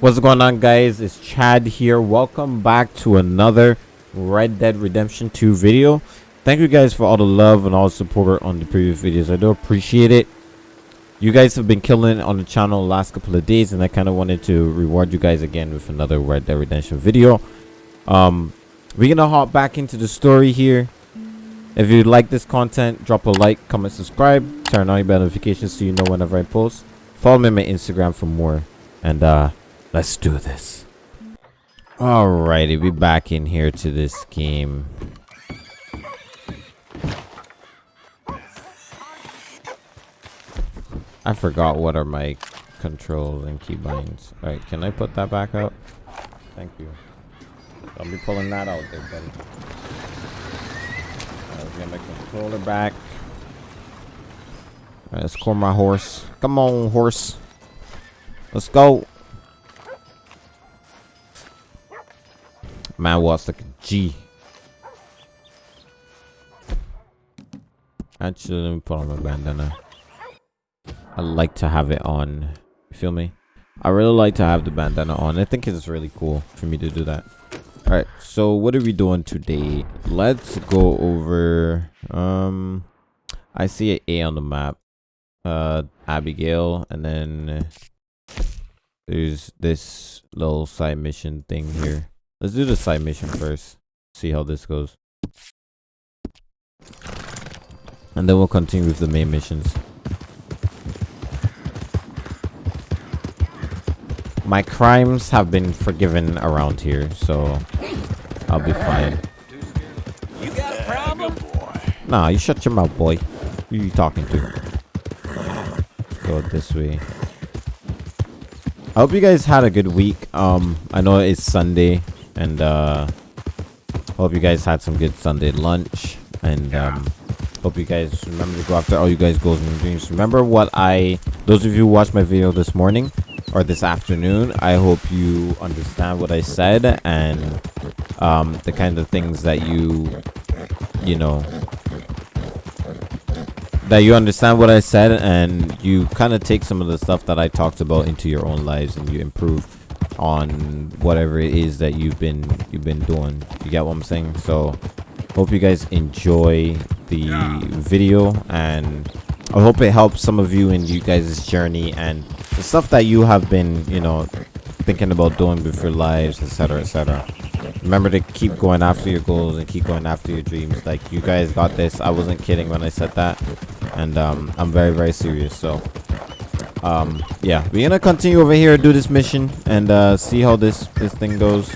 What's going on guys? It's Chad here. Welcome back to another Red Dead Redemption 2 video. Thank you guys for all the love and all the support on the previous videos. I do appreciate it. You guys have been killing on the channel the last couple of days and I kind of wanted to reward you guys again with another Red Dead Redemption video. Um, we're gonna hop back into the story here. If you like this content, drop a like, comment, subscribe, turn on your notifications so you know whenever I post. Follow me on my Instagram for more. And uh let's do this. Alrighty, we back in here to this game. I forgot what are my controls and keybinds. Alright, can I put that back up? Thank you. I'll be pulling that out there, buddy. Right, let's get my controller back. Alright, let's call my horse. Come on, horse. Let's go. Man walks like a G. Actually, let me put on my bandana. I like to have it on. You feel me? I really like to have the bandana on. I think it's really cool for me to do that. Alright, so what are we doing today? Let's go over... Um, I see an A on the map. Uh, Abigail, and then there's this little side mission thing here. Let's do the side mission first. See how this goes. And then we'll continue with the main missions. My crimes have been forgiven around here, so I'll be fine. You got a problem? Nah, you shut your mouth, boy. Who you talking to? Let's go this way. I hope you guys had a good week. Um, I know it's Sunday, and uh, hope you guys had some good Sunday lunch. And um, hope you guys remember to go after all you guys goals and dreams. Remember what I, those of you who watched my video this morning or this afternoon, I hope you understand what I said and um, the kind of things that you, you know, that you understand what I said and you kind of take some of the stuff that I talked about into your own lives and you improve on whatever it is that you've been you've been doing. You get what I'm saying? So hope you guys enjoy the video and I hope it helps some of you in you guys' journey and the stuff that you have been, you know, thinking about doing with your lives, etc., etc. Remember to keep going after your goals and keep going after your dreams. Like you guys got this. I wasn't kidding when I said that, and um, I'm very, very serious. So, um, yeah, we're gonna continue over here, do this mission, and uh, see how this this thing goes.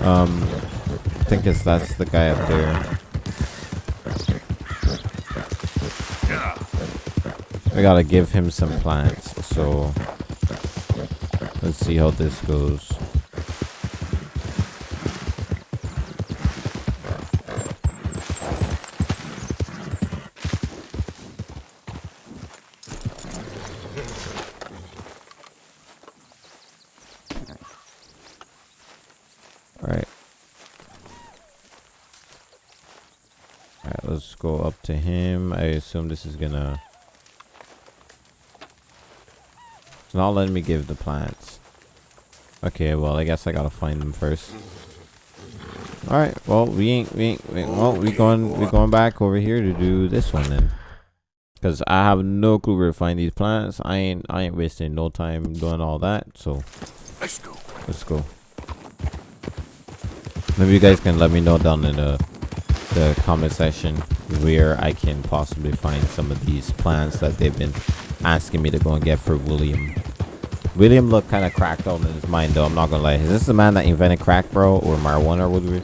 Um, I think it's that's the guy up there. I gotta give him some plants, so let's see how this goes. Alright. Alright, let's go up to this is gonna... It's not letting me give the plants. Okay, well, I guess I gotta find them first. Alright, well, we ain't, we ain't, we ain't well, we going, we going back over here to do this one then. Cause I have no clue where to find these plants. I ain't, I ain't wasting no time doing all that. So, Let's go. let's go. Maybe you guys can let me know down in the the comment section where I can possibly find some of these plants that they've been asking me to go and get for William. William looked kind of cracked out in his mind though, I'm not gonna lie. Is this the man that invented crack, bro? Or marijuana, or whatever?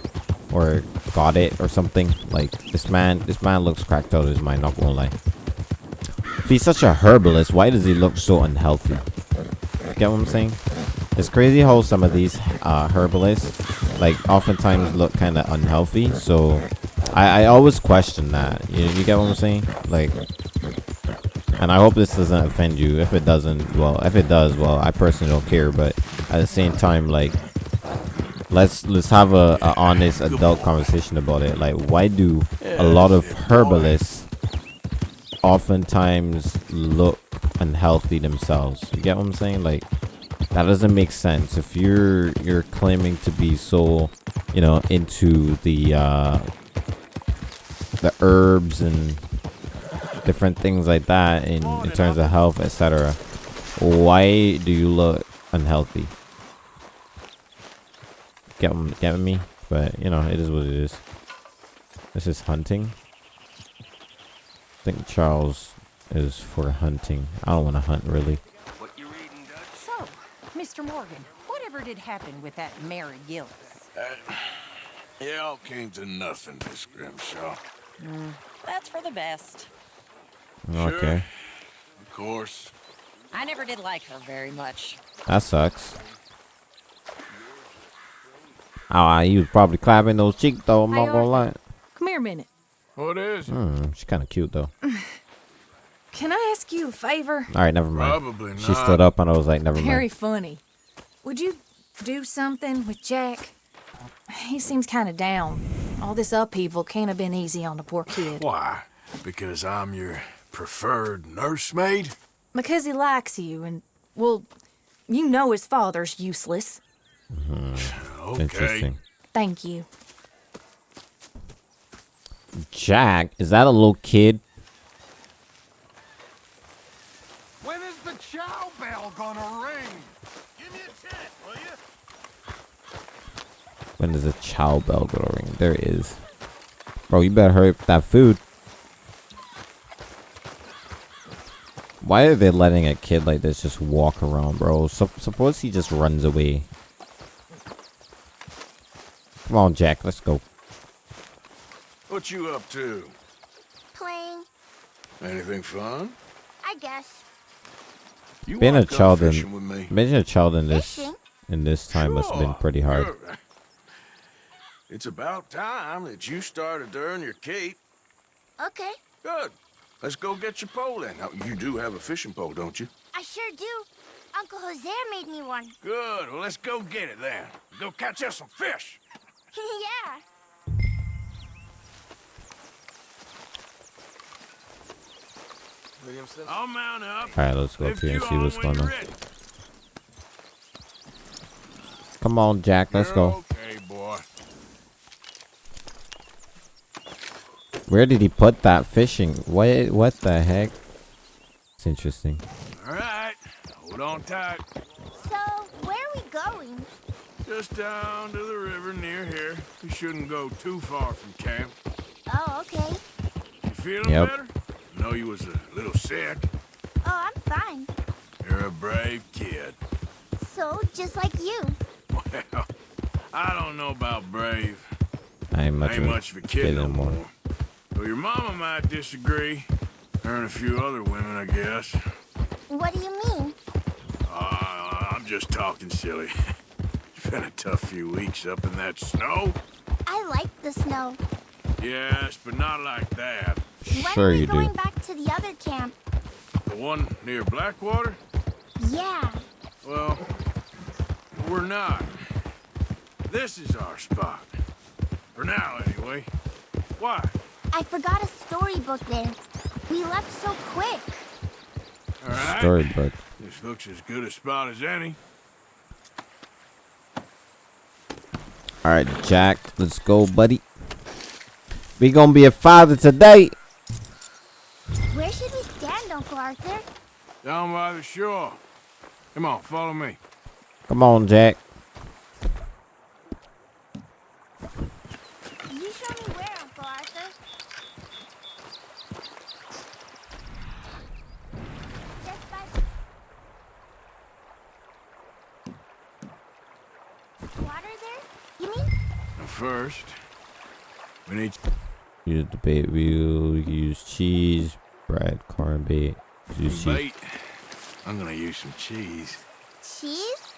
Or got it or something? Like, this man, this man looks cracked out of his mind, not gonna lie. If he's such a herbalist, why does he look so unhealthy? Get what I'm saying? It's crazy how some of these uh, herbalists, like, oftentimes look kind of unhealthy. So, I, I always question that. You, you get what I'm saying? Like, and I hope this doesn't offend you. If it doesn't, well, if it does, well, I personally don't care. But at the same time, like, let's let's have a, a honest adult conversation about it. Like, why do a lot of herbalists oftentimes look unhealthy themselves? You get what I'm saying? Like, That doesn't make sense. If you're you're claiming to be so, you know, into the uh the herbs and different things like that in, in terms of health, etc. Why do you look unhealthy? Get get me? But you know, it is what it is. This is hunting. I think Charles is for hunting. I don't want to hunt really. What you reading, Dutch? So, Mr. Morgan, whatever did happen with that Mary Gillis? It all came to nothing, Miss Grimshaw. That's for the best. Okay, Of course. I never did like her very much. that sucks. Oh, you was probably clapping those cheeks though. I'm not gonna lie. Come here a minute. What is it? Hmm, she's kind of cute though. Can I ask you a favor? All right, never mind. Probably not. She stood up and I was like, never Very mind. Very funny. Would you do something with Jack? He seems kind of down. All this upheaval can't have been easy on the poor kid. Why? Because I'm your preferred nursemaid? Because he likes you, and, well, you know his father's useless. Mm-hmm. Okay. Interesting. Thank you. Jack, is that a little kid? When is the chow bell gonna ring? Give me a check, will you? When does a chow bell go to ring? There it is. Bro, you better hurry up with that food. Why are they letting a kid like this just walk around, bro? Sup suppose he just runs away. Come on, Jack, let's go. What you up to? Playing, Anything fun? I guess. You Being a child in, with me? being a child in this Fishing? in this time must have been pretty hard. It's about time that you started to earn your keep. Okay, Good. Let's go get your pole in. Now, you do have a fishing pole, don't you? I sure do. Uncle Jose made me one. Good. Well, let's go get it then. Go catch us some fish. yeah. I'll mount up. All right, let's go up here and see what's going on. Come on, Jack, let's go. Okay, boy. Where did he put that fishing? What? What the heck? It's interesting. All right. Hold on tight. So, where are we going? Just down to the river near here. We shouldn't go too far from camp. Oh, okay. You feeling Yep. better? I know you was a little sick. Oh, I'm fine. You're a brave kid. So, just like you. Well, I don't know about brave. I ain't much, I ain't of, a much of a kid no anymore. more. Well, your mama might disagree. Her and a few other women, I guess. What do you mean? Uh, I'm just talking silly. it's been a tough few weeks up in that snow. I like the snow. Yes, but not like that. When Sure are we you going do. back to the other camp? The one near Blackwater? Yeah. Well, we're not. This is our spot. For now, anyway. Why? I forgot a storybook there. We left so quick. All right. Storybook. This looks as good a spot as any. All right, Jack, let's go, buddy. We gonna be a father today. Arthur? Down by the shore. Come on, follow me. Come on, Jack. You show me where, Uncle Arthur. Just by... Water there? You mean? First, we need Use the bait wheel. Use cheese, bread, corn bait. Use some bait. I'm gonna use some cheese. Cheese?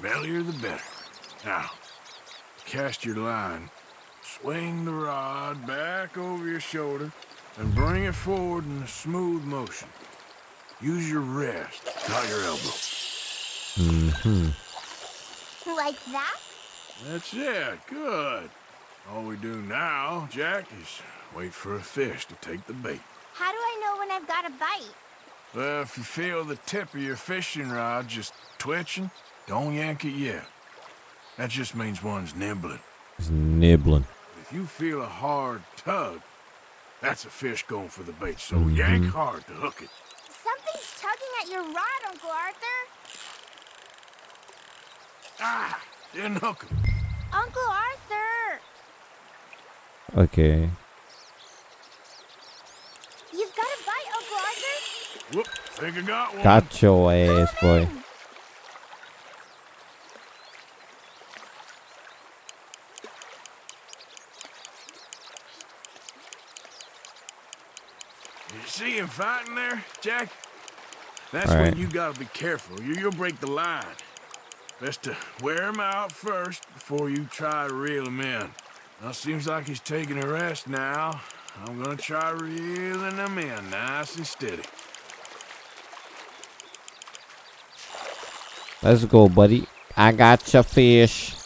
Bellier the better. Now, cast your line. Swing the rod back over your shoulder and bring it forward in a smooth motion. Use your wrist, not your elbow. Mm-hmm. Like that? That's it. Good. All we do now, Jack, is wait for a fish to take the bait. How do I know when I've got a bite? Well, if you feel the tip of your fishing rod just twitching, don't yank it yet. That just means one's nibbling. He's nibbling. If you feel a hard tug, that's a fish going for the bait, so Mm-hmm. yank hard to hook it. Something's tugging at your rod, Uncle Arthur. Ah, didn't hook him. Uncle Arthur! Okay. You've got a bite, Uncle Arthur! Whoop, think I got one. Got your ass, boy. You see him fighting there, Jack? That's All when you gotta be careful. You, you'll break the line. Best to wear him out first before you try to reel him in. Now, seems like he's taking a rest now. I'm gonna try reeling him in nice and steady. Let's go, buddy. I got your fish.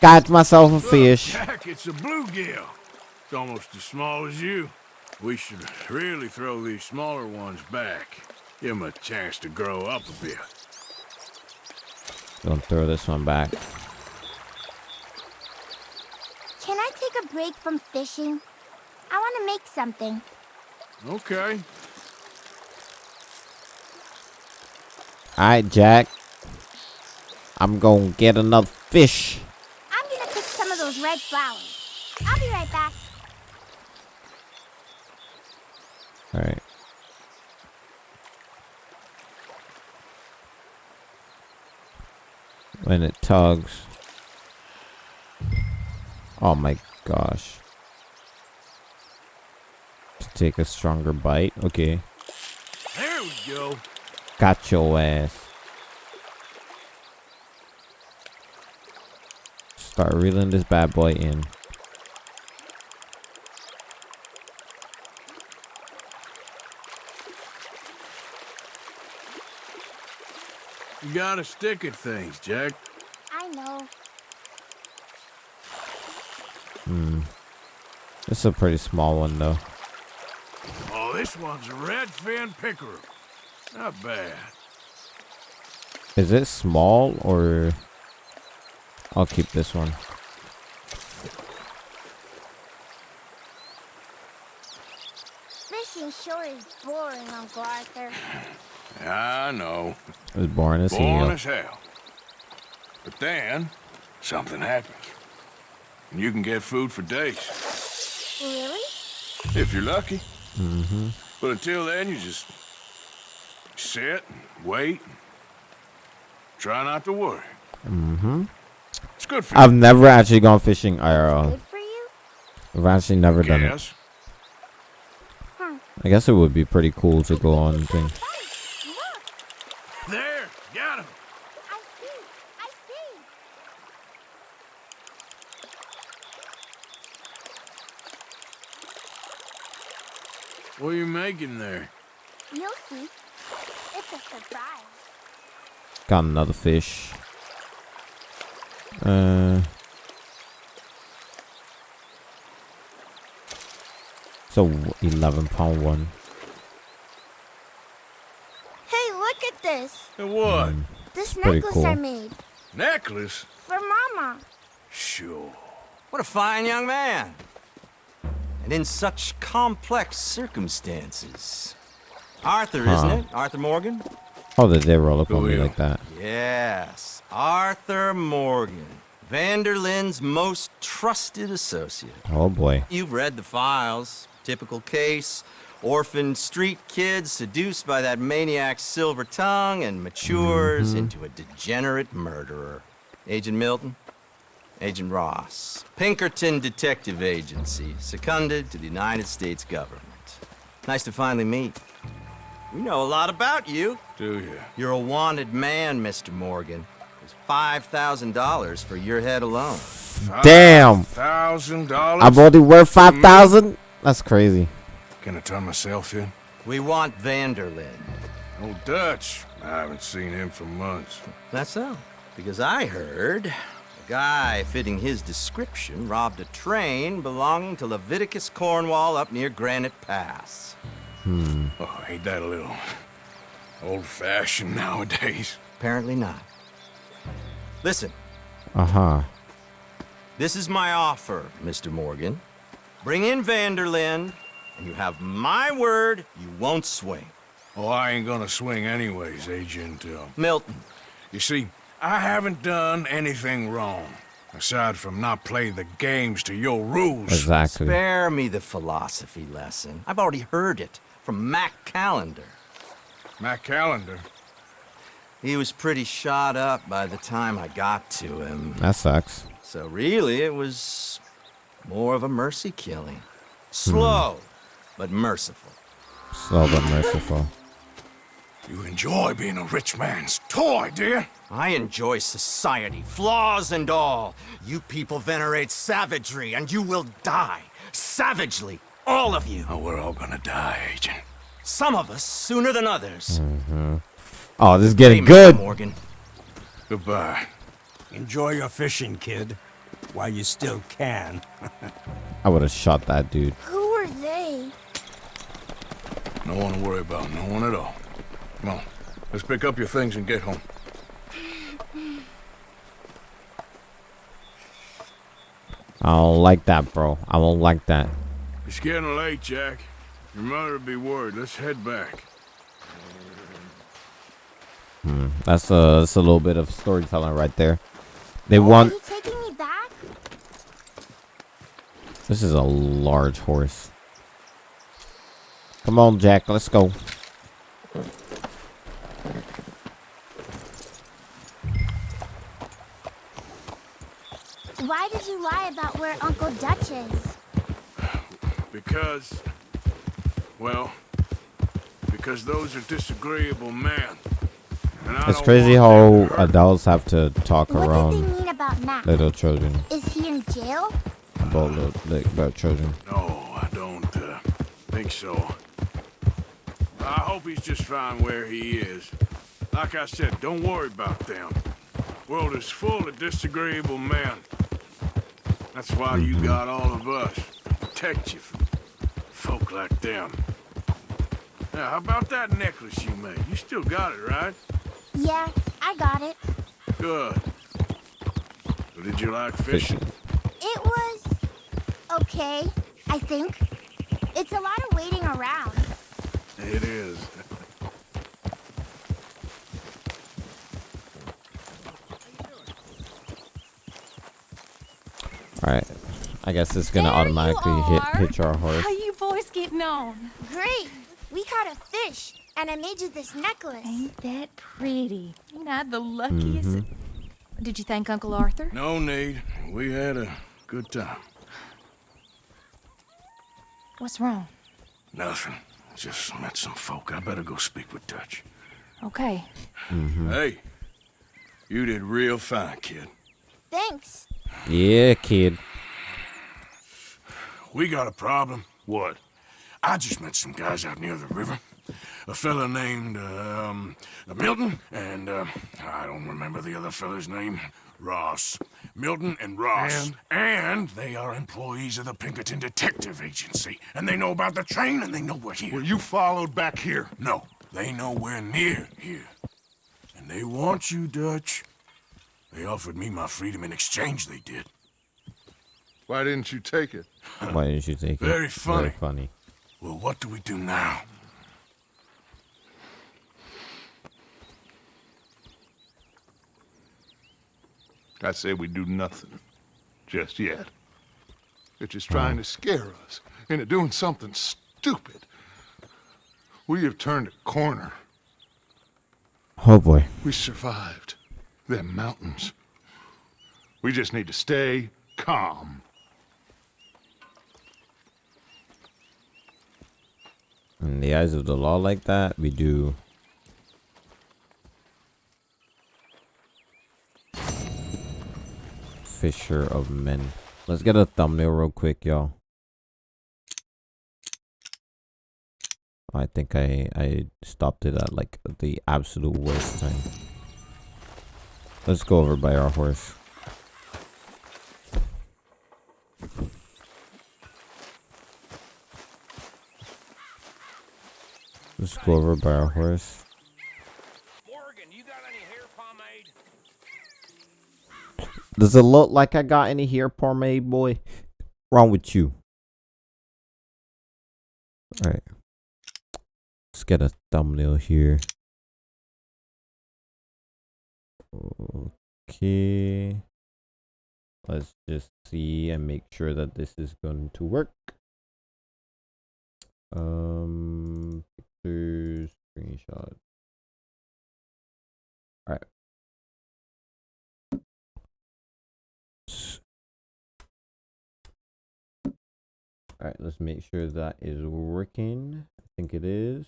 Got myself a Look, fish. Jack, it's a bluegill. It's almost as small as you. We should really throw these smaller ones back. Give them a chance to grow up a bit. Don't throw this one back. Can I take a break from fishing? I want to make something. Okay. Alright, Jack. I'm gonna get another fish. I'm gonna pick some of those red flowers. I'll be right back. Alright. When it tugs. Oh my gosh. To take a stronger bite. Okay. There we go. Got your ass. Start reeling this bad boy in. You gotta stick at things, Jack. I know. Hmm. This is a pretty small one though. Oh, this one's a redfin pickerel. Not bad. Is it small or I'll keep this one. Fishing sure is boring, Uncle Arthur. I know. It's boring as Born hell. as hell. But then, something happens. And you can get food for days. Really? If you're lucky. Mm-hmm. But until then, you just sit, and wait, and try not to worry. Mm-hmm. It's good for I've never actually gone fishing IRL. Good for you? I've actually never you. done it. Guess. I guess it would be pretty cool to go on thing. Look! There, got him. I see! I see! What are you making there? You'll see. It's a surprise. Got another fish. Uh. So 11 pound one. Hey, look at this! And what? This necklace cool. I made. Necklace? For Mama. Sure. What a fine young man. And in such complex circumstances. Arthur, isn't it? Arthur Morgan? Oh, did they roll up Who on me like that? Yes, Arthur Morgan. Van der Linde's most trusted associate. Oh boy. You've read the files. Typical case. Orphaned street kid seduced by that maniac's silver tongue and matures mm-hmm. into a degenerate murderer. Agent Milton? Agent Ross. Pinkerton Detective Agency, seconded to the United States government. Nice to finally meet. We know a lot about you. Do you? You're a wanted man, Mr. Morgan. There's $5,000 for your head alone. Damn! Thousand dollars? I'm only worth hmm. 5,000? That's crazy. Can I turn myself in? We want Van der Linde. Old Dutch. I haven't seen him for months. That's so. Because I heard a guy fitting his description robbed a train belonging to Leviticus Cornwall up near Granite Pass. Oh, ain't that a little Old fashioned nowadays. Apparently not. Listen, Uh-huh. this is my offer, Mr. Morgan. Bring in Van der Linde, and you have my word you won't swing. Oh, I ain't gonna swing anyways, Agent. Uh, Milton, you see, I haven't done anything wrong. Aside from not playing the games to your rules. Exactly. spare me the philosophy lesson. I've already heard it from Mac Callander. Mac Callander. He was pretty shot up by the time I got to him. That sucks. So really, it was more of a mercy killing. Slow, hmm. but merciful. Slow but merciful. You enjoy being a rich man's toy, do you? I enjoy society, flaws and all. You people venerate savagery, and you will die. Savagely. All of you. Oh, we're all gonna die, Agent. Some of us sooner than others. Mm -hmm. Oh, this is Hey, getting Mr. good. Morgan. Goodbye. Enjoy your fishing, kid, while you still can. I would have shot that dude. Who are they? No one to worry about, no one at all. Come on, let's pick up your things and get home. I don't like that, bro. I don't like that. It's getting late, Jack. Your mother would be worried. Let's head back. Hmm, that's a that's a little bit of storytelling right there. They oh, Are want you taking me back? this is a large horse. Come on, Jack, let's go. Why did you lie about where Uncle Dutch is? Because, well, because those are disagreeable men. And I It's don't crazy how them to hurt adults have to talk What did around they mean about Mac? little children Is he in jail? about little, like, about children. No, I don't uh, think so. I hope he's just fine where he is. Like I said, don't worry about them. World is full of disagreeable men. That's why you got all of us to protect you from folk like them. Now, how about that necklace you made? You still got it, right? Yeah, I got it. Good. So did you like fishing? Fishing. It was okay, I think. It's a lot of waiting around. It is. Alright. I guess it's gonna There automatically hit are. hitch our horse. How you boys getting on? Great! We caught a fish, and I made you this necklace. Ain't that pretty? Ain't I the luckiest? Mm-hmm. Did you thank Uncle Arthur? No need. We had a good time. What's wrong? Nothing. Just met some folk. I better go speak with Dutch. Okay. Hey, you did real fine, kid. Thanks. Yeah, kid. We got a problem. What? I just met some guys out near the river. A fella named, um, Milton, and, uh, I don't remember the other fella's name. Ross. Milton and Ross. And? they are employees of the Pinkerton Detective Agency. And they know about the train, and they know we're here. Were you followed back here? No, they know we're near here. And they want you, Dutch. They offered me my freedom in exchange, they did. Why didn't you take it? Why didn't you take it? Very funny. Very funny. Well, what do we do now? I say we do nothing. Just yet. They're just trying to scare us into doing something stupid. We have turned a corner. Oh boy. We survived them mountains. We just need to stay calm. In the eyes of the law like that, we do. Fisher of men. Let's get a thumbnail real quick, y'all. I think I I stopped it at like the absolute worst time. Let's go over by our horse. Let's go over by our horse. Does it look like I got any hair pomade, boy? Wrong with you. Alright. Let's get a thumbnail here. Okay. Let's just see and make sure that this is going to work. Um, pictures, screenshot. All right. All right, let's make sure that is working. I think it is.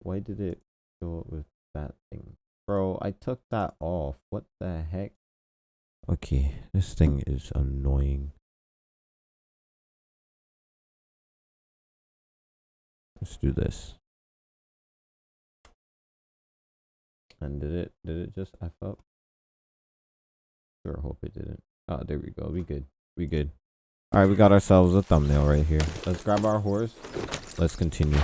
Why did it go up with that thing? Bro, I took that off. What the heck? Okay, this thing is annoying. Let's do this. And did it did it just F up? Sure hope it didn't. Oh there we go. We good. We good. Alright, we got ourselves a thumbnail right here. Let's grab our horse. Let's continue.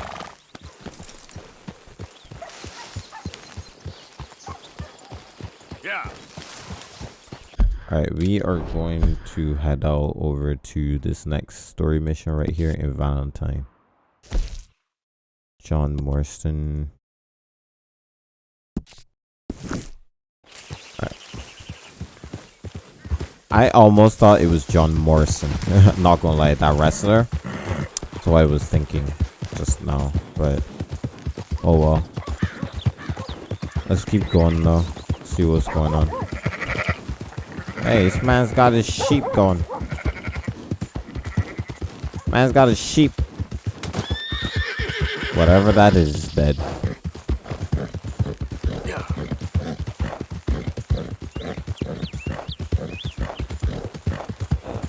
Yeah. Alright, we are going to head out over to this next story mission right here in Valentine. John. Alright. I almost thought it was John Morrison. Not gonna lie, that wrestler. That's what I was thinking just now, but oh well. Let's keep going though. See what's going on. Hey, this man's got his sheep going. Man's got his sheep. Whatever that is, is dead.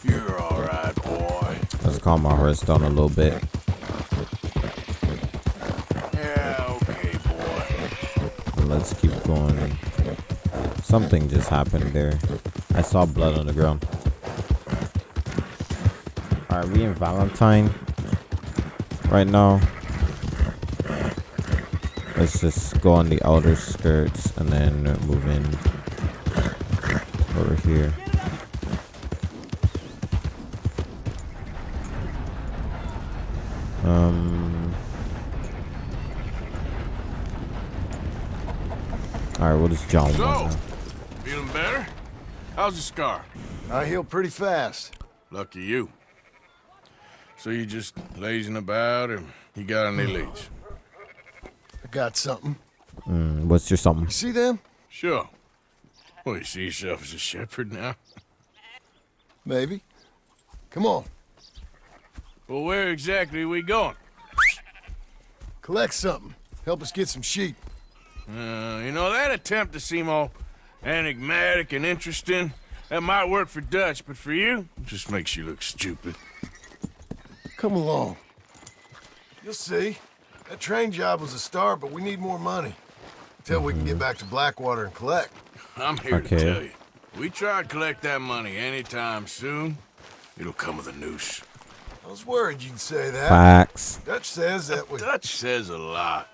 You're all right, boy. Let's calm our horse down a little bit. Yeah, okay, boy. Let's keep going. Something just happened there. I saw blood on the ground. Are we in Valentine right now? Let's just go on the outer skirts and then move in over here. Um. All right, we'll just John So, feeling better? How's the scar? I heal pretty fast. Lucky you. So you just lazing about, and you got any leads? I got something. Mm, what's your something? You see them? Sure. Well, you see yourself as a shepherd now? Maybe. Come on. Well, where exactly are we going? Collect something. Help us get some sheep. Uh, you know, that attempt to seem all enigmatic and interesting, that might work for Dutch, but for you, it just makes you look stupid. Come along. You'll see. That train job was a start, but we need more money. Till we can get back to Blackwater and collect. I'm here Okay. to tell you. We try to collect that money anytime soon, it'll come with a noose. I was worried you'd say that. Facts. Dutch says that we... Dutch says a lot.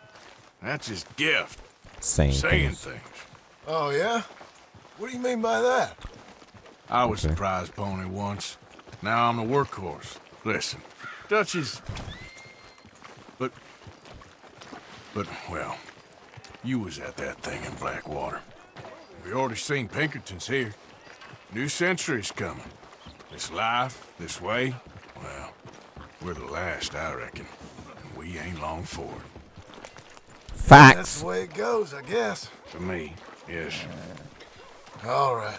That's his gift, Saying saying things. things. Oh, yeah? What do you mean by that? I was Okay. a prize pony once. Now I'm a workhorse. Listen, Dutch is... But... But, well, you was at that thing in Blackwater. We already seen Pinkertons here. New century's coming. This life, this way, well, we're the last, I reckon. And we ain't long for it. Facts. That's Facts. the way it goes, I guess. For me, yes. All right.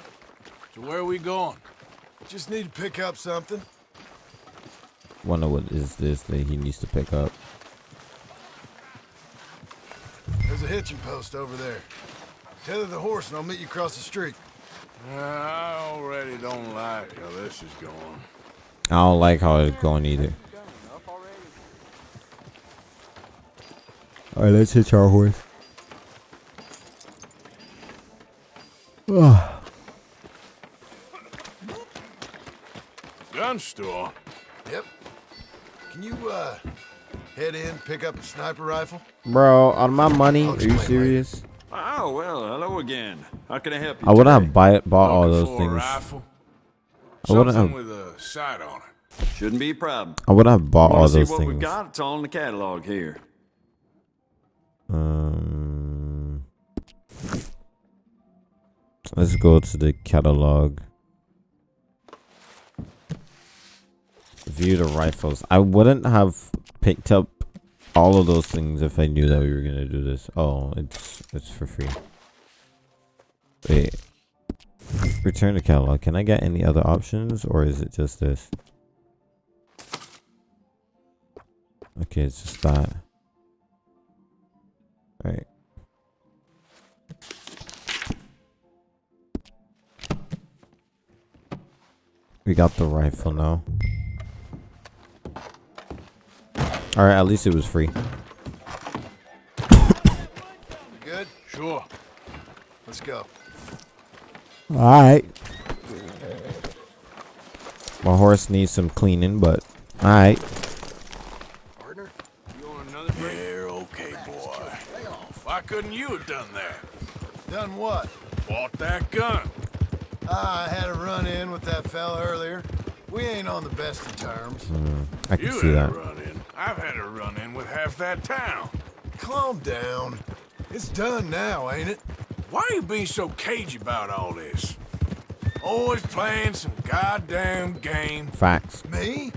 So where are we going? Just need to pick up something. Wonder what is this that he needs to pick up. There's a hitching post over there. Tether the horse and I'll meet you across the street. Uh, I already don't like how this is going. I don't like how it's going either. Alright, let's hitch our horse. Gun store? Yep. Can you, uh, head in, pick up a sniper rifle? Bro, on my money, are you serious? Oh, well, hello again. How can I help you? I wouldn't today? have buy, bought all those things. rifle? I wouldn't Something have. with a sight on it. Shouldn't be a problem. I wouldn't have bought Wanna all see those what we've got? It's all in the catalog here. Um, let's go to the catalog. View the rifles. I wouldn't have picked up all of those things if I knew that we were gonna do this. Oh, it's it's for free. Wait. Return to catalog. Can I get any other options or is it just this? Okay, it's just that. Right. We got the rifle now. Alright, at least it was free. You good? Sure. Let's go. Alright. My horse needs some cleaning, but alright. Partner? You want another drink? Yeah, okay, boy. Why couldn't you have done that? Done what? Bought that gun. Ah, I had a run-in with that fella earlier. We ain't on the best of terms. Hmm, I can You see had that. A run-in. I've had a run-in with half that town. Calm down. It's done now, ain't it? Why are you being so cagey about all this? Always playing some goddamn game. Facts. Me?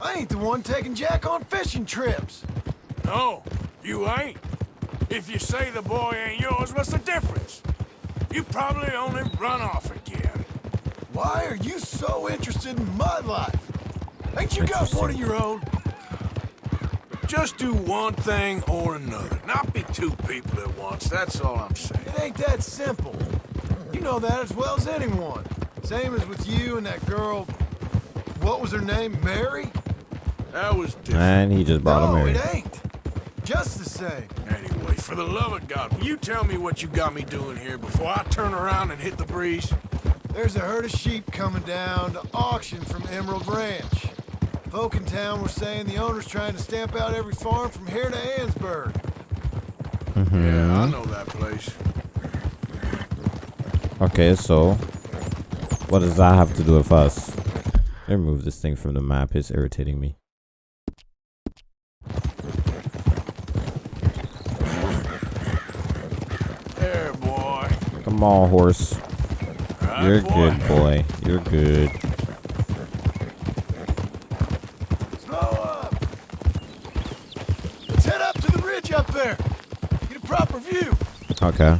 I ain't the one taking Jack on fishing trips. No, you ain't. If you say the boy ain't yours, what's the difference? You probably only run off again. Why are you so interested in my life? Ain't you got one of your own? Just do one thing or another. Not be two people at once, that's all I'm saying. It ain't that simple. You know that as well as anyone. Same as with you and that girl. What was her name? Mary? That was different. And he just bought no, a Mary. it ain't. Just the same. Anyway, for the love of God, will you tell me what you got me doing here before I turn around and hit the breeze? There's a herd of sheep coming down to auction from Emerald Ranch. Folk in town were saying the owner's trying to stamp out every farm from here to Annesburg. Mm-hmm. Yeah, I know that place. Okay, so what does that have to do with us? Remove this thing from the map. It's irritating me. There, boy. Come on, horse. Right, You're boy. good, boy. You're good. Slow up! Let's head up to the ridge up there. Get a proper view. Okay.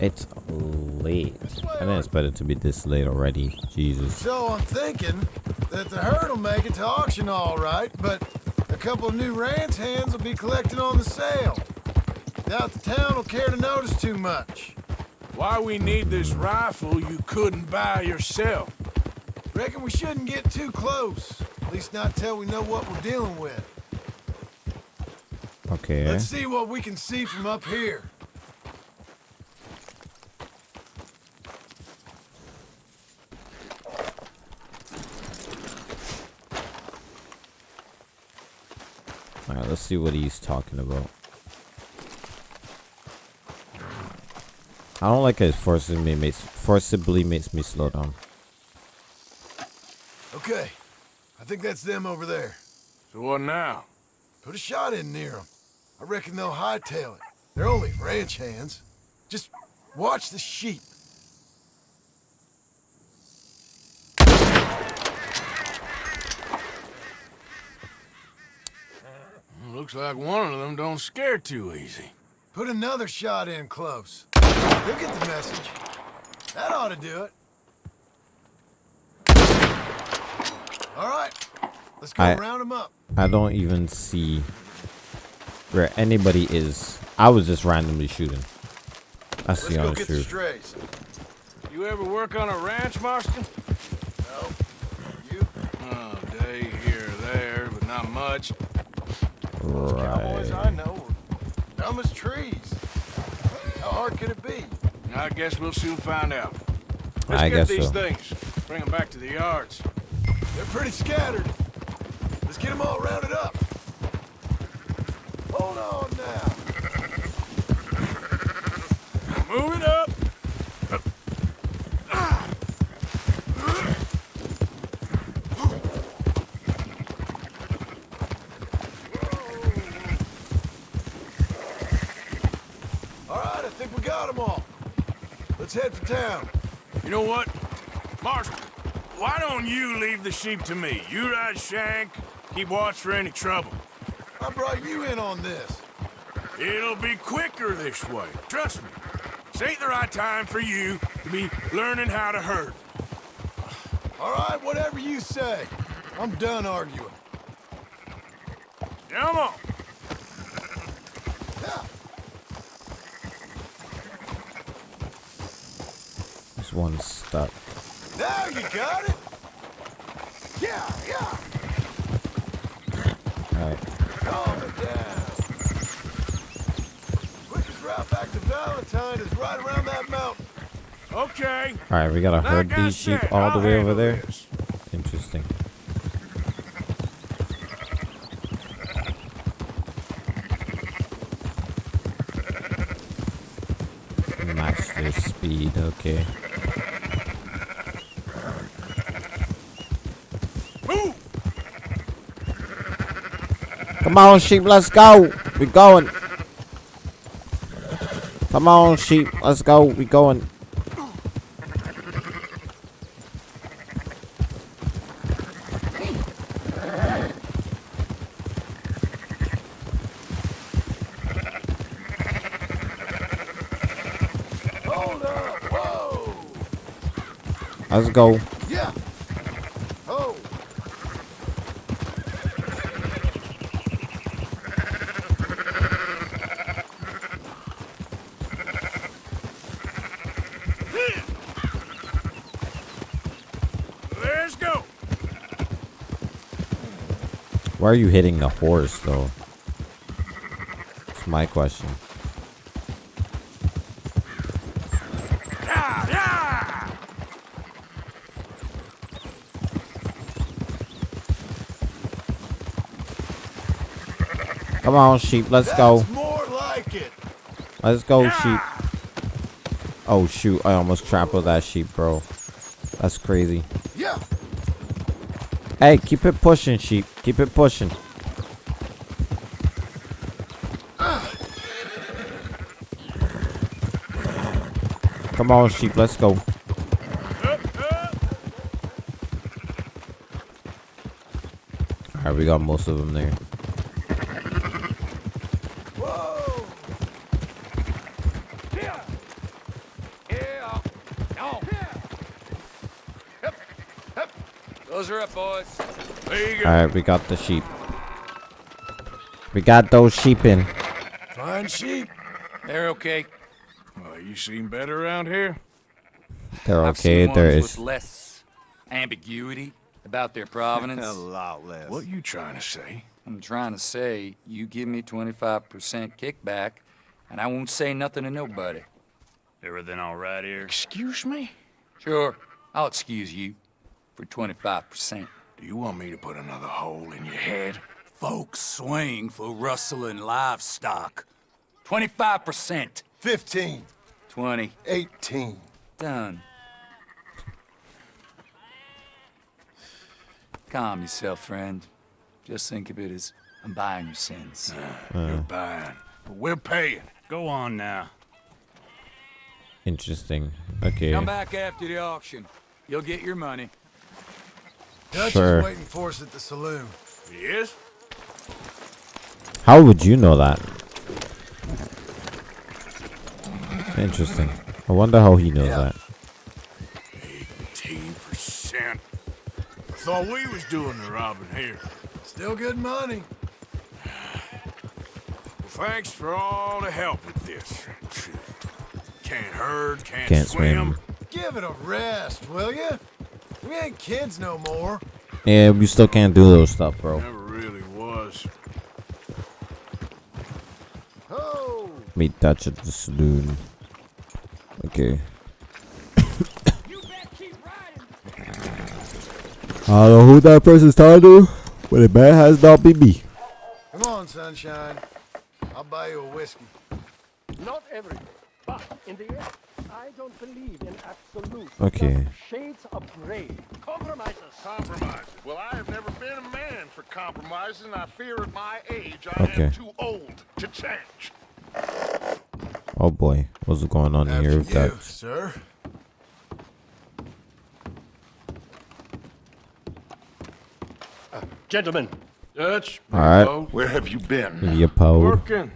It's late. I didn't expect it to be this late already. Jesus. So I'm thinking that the herd will make it to auction all right, but a couple of new ranch hands will be collecting on the sale. Doubt the town will care to notice too much. Why we need this rifle you couldn't buy yourself? Reckon we shouldn't get too close. At least not till we know what we're dealing with. Okay. Let's see what we can see from up here. Alright, let's see what he's talking about. I don't like it forcibly makes forcibly makes me slow down. Okay, I think that's them over there. So what now? Put a shot in near them. I reckon they'll hightail it. They're only ranch hands. Just watch the sheep. Looks like one of them don't scare too easy. Put another shot in close. They'll get the message. That ought to do it. All right, let's go I- round them up. I don't even see where anybody is. I was just randomly shooting. That's Let's the go honest get the truth. strays. You ever work on a ranch, Marston? No. You? Oh, day here, there, but not much. Right. Cowboys I know are dumb as trees. How hard could it be? I guess we'll soon find out. Let's I get guess these so. things. Bring them back to the yards. They're pretty scattered. Let's get them all rounded up. Hold on now. Move it up. All right, I think we got them all. Let's head for town. You know what? Marshal, why don't you leave the sheep to me? You ride Shank, keep watch for any trouble. I brought you in on this. It'll be quicker this way. Trust me. This ain't the right time for you to be learning how to herd. All right, whatever you say. I'm done arguing. Come on. Yeah. This one's stuck. Now you got it. Yeah, yeah. Alright. Calm it down. Quickest route back to Valentine is right around that mountain. Okay. Alright, we gotta herd Like I these sheep all the I'll way over there. this. Interesting. Match their speed, okay. Come on, sheep, let's go. We're going. Come on, sheep, let's go. We're going. Let's go. Yeah. Oh. Let's go. Why are you hitting the horse, though? That's my question. Come on, sheep, let's go. That's more like. Let's go, sheep. Oh, shoot. I almost trampled that sheep, bro. That's crazy. Yeah. Hey, keep it pushing, sheep. Keep it pushing. Come on, sheep. Let's go. Alright, we got most of them there. Those are up, boys. There. Alright, we got the sheep. We got those sheep in. Fine sheep. They're okay. Well, you seem better around here. They're I've okay. seen There ones is. with less ambiguity about their provenance. A lot less. What you trying to say? I'm trying to say, you give me 25% kickback, and I won't say nothing to nobody. Everything all right here? Excuse me? Sure, I'll excuse you for 25%. Do you want me to put another hole in your head? Folks swing for rustling livestock. 25%. 15. 20. 18. Done. Calm yourself, friend. Just think of it as I'm buying your sins. Ah, you're ah. buying. But we're paying. Go on now. Interesting. Okay. Come back after the auction. You'll get your money. Dutch Sure. is waiting for us at the saloon. Yes? How would you know that? Interesting. I wonder how he knows Yeah. that. 18%. I thought we was doing the robbing here. Still good money. Well, thanks for all the help with this. Can't herd, can't, Can't swim. swim. Give it a rest, will ya? We ain't kids no more. Yeah, we still can't do those stuff, bro. Never really was. Oh. Meet Dutch at the saloon. Okay. I don't know who that person's talking to, Well, the man has not been me. Come on, sunshine. I'll buy you a whiskey. Not every day, but in the end, I don't believe in absolute. Okay. Shades of gray. Compromises. Compromises. Well, I have never been a man for compromises, and I fear at my age I Okay. am too old to change. Oh boy, what's going on here with that? sir. Uh, gentlemen. Dutch. All right. Where have you been? You po Working.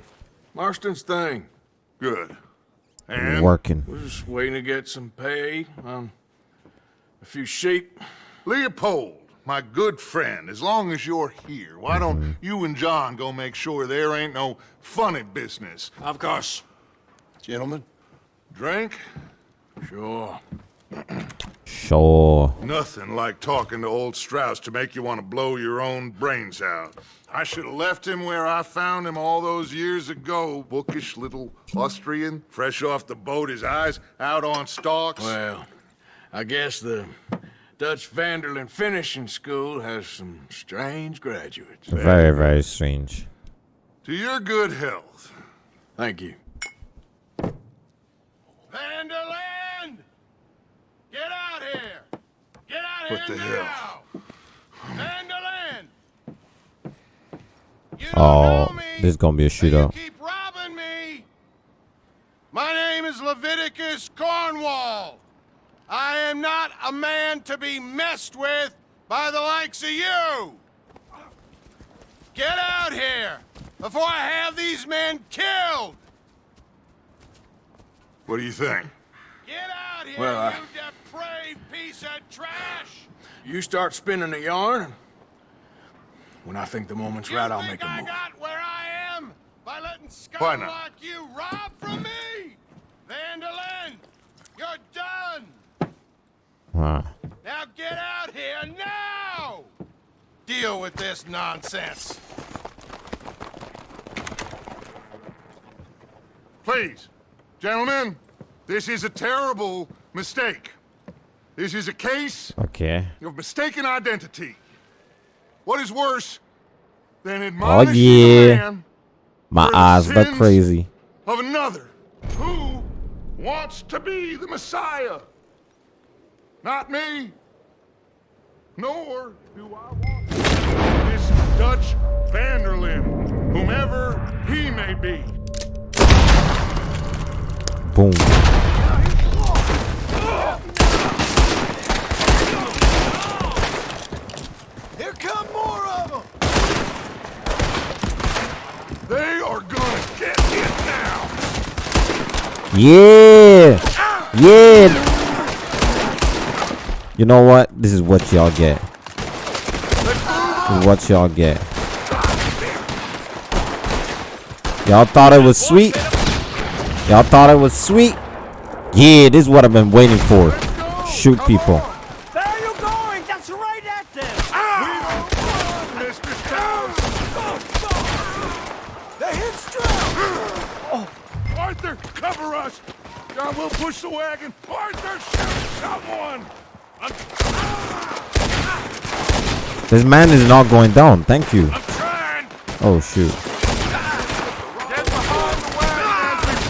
Marston's thing. Good. And working. We're just waiting to get some pay on a few sheep. Leopold, my good friend, as long as you're here, why don't mm-hmm. you and John go make sure there ain't no funny business? Of course. Gentlemen. Drink? Sure. Sure. Nothing like talking to old Strauss to make you want to blow your own brains out. I should have left him where I found him all those years ago. Bookish little Austrian, fresh off the boat, his eyes out on stalks. Well, I guess the Dutch Van der Linde Finishing School has some strange graduates. Very, very strange. To your good health. Thank you. Van der Linde! Get out here! Get out What the hell? now! Van der Linde! You don't Oh, know me, this is gonna be a so you shootout. keep robbing me! My name is Leviticus Cornwall. I am not a man to be messed with by the likes of you! Get out here before I have these men killed! What do you think? Get out here, Well, I- you depraved piece of trash! You start spinning the yarn. When I think the moment's right, I'll make a I move. got where I am by letting Why scum not? like you rob from me! Van der Linde, you're done! Huh. Now get out here now! Deal with this nonsense. Please, gentlemen, this is a terrible mistake. This is a case Okay. of mistaken identity. What is worse than Oh admonishing a man My eyes look sins crazy. of another who wants to be the Messiah? Not me. Nor do I want this Dutch Van der Linde, whomever he may be. Boom. Here come more of them! They are gonna get it now. Yeah. Yeah. You know what? This is what y'all get. What y'all get. Y'all thought it was sweet? Y'all thought it was sweet? Yeah, this is what I've been waiting for. Shoot people. There you going! That's right at them! Mr. Towns. They hit Strauss! Arthur, cover us. John will push the wagon. Arthur, shoot someone. I'm, This man is not going down. Thank you. I'm trying. Oh, shoot. Get behind the wagon as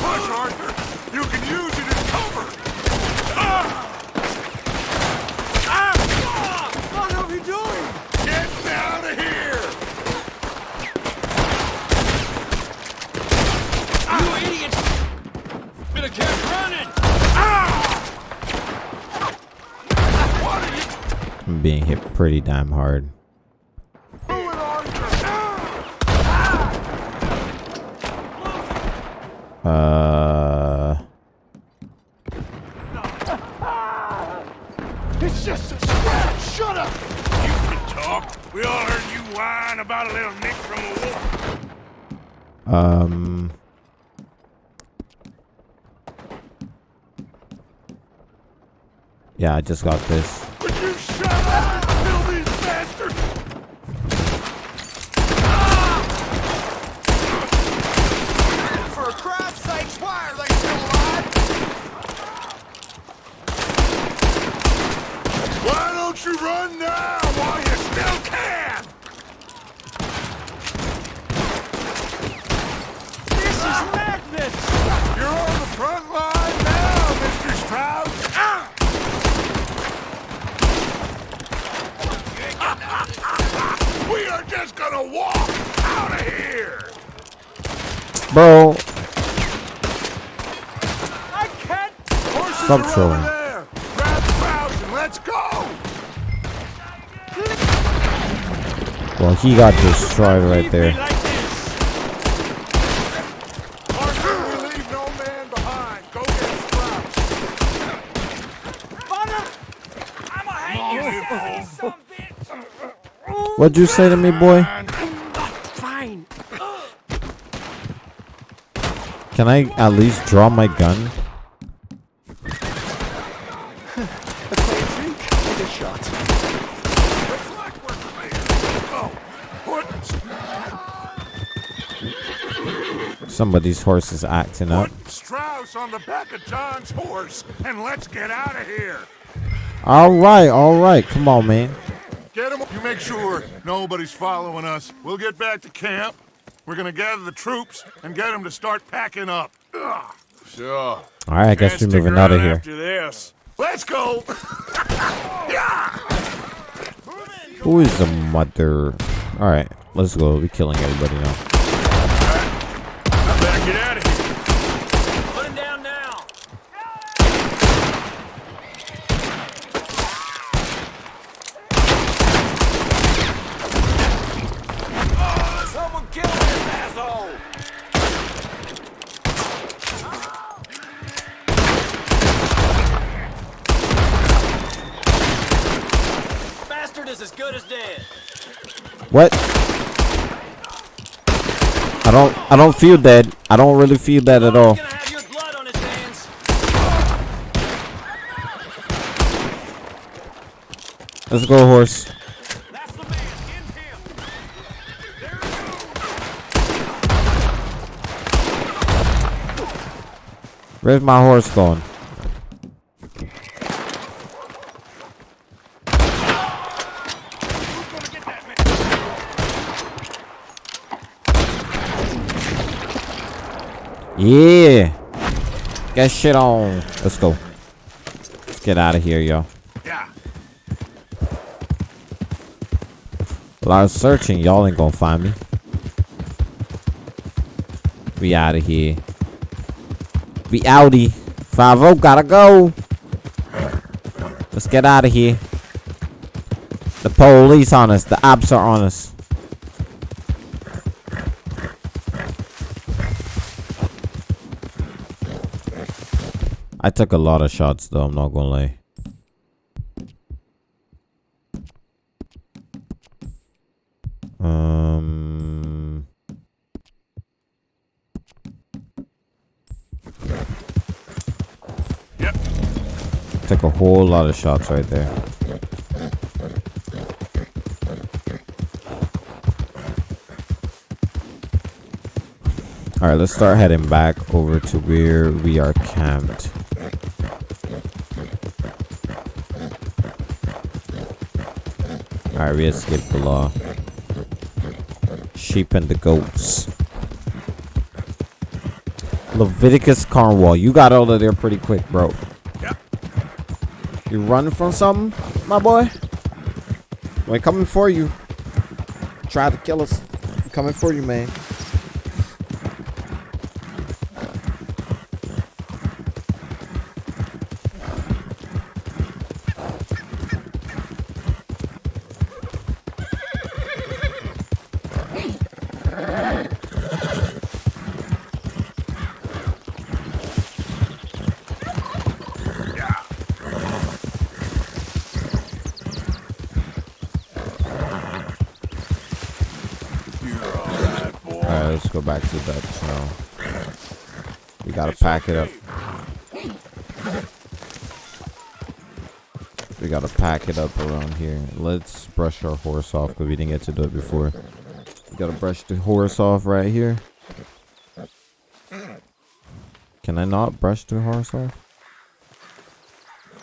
I just got this. Would you shut up and kill these bastards? For Christ's sakes, why are they still alive? Why don't you run now while you still can? of here! Bro, I can't. stop trolling. there! Grab the crowds and let's go! Well, he got destroyed right there. Arthur, we leave no man behind. Go get Strauss. What'd you say to me, boy? Fine. Can I at least draw my gun? A quiet drink and a shot. Somebody's horse is acting up. Strauss on the back of John's horse and let's get out of here. All right, all right. Come on, man. Get him. You make sure nobody's following us. We'll get back to camp. We're gonna gather the troops and get them to start packing up. Ugh. Sure. All right, I guess we're moving out of here. After this, let's go. Who is the mother? All right, let's go. We're killing everybody now. I better get out of here. Put him down now. Someone kill this asshole! Bastard is as good as dead. What? I don't. I don't feel dead. I don't really feel that at all. Let's go, horse. Where's my horse going? Yeah. Get shit on. Let's go. Let's get out of here, yo. Yeah. Well, I was searching. Y'all ain't gonna find me. We out of here. We outie. 5 gotta go. Let's get out of here. The police on us. The ops are on us. I took a lot of shots though, I'm not gonna lie. Um Yep. Took a whole lot of shots right there. Alright, let's start heading back over to where we are camped. Alright, we escaped the law. Sheep and the goats. Leviticus Cornwall, you got out of there pretty quick, bro. You running from something, my boy? We're coming for you. Try to kill us. I'm coming for you, man. Pack it up. We gotta pack it up around here. Let's brush our horse off because we didn't get to do it before. We gotta brush the horse off right here. Can I not brush the horse off?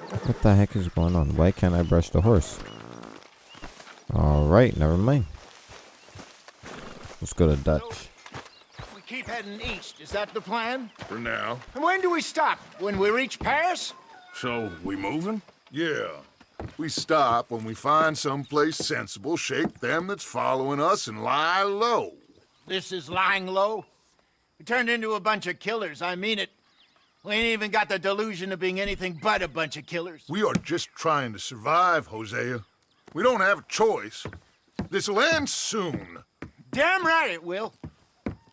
What the heck is going on? Why can't I brush the horse? Alright, never mind. Let's go to Dutch. Keep heading east. Is that the plan? For now. And when do we stop? When we reach Paris? So, we moving? Yeah. We stop when we find someplace sensible, shake them that's following us, and lie low. This is lying low. We turned into a bunch of killers, I mean it. We ain't even got the delusion of being anything but a bunch of killers. We are just trying to survive, Hosea. We don't have a choice. This'll end soon. Damn right it will.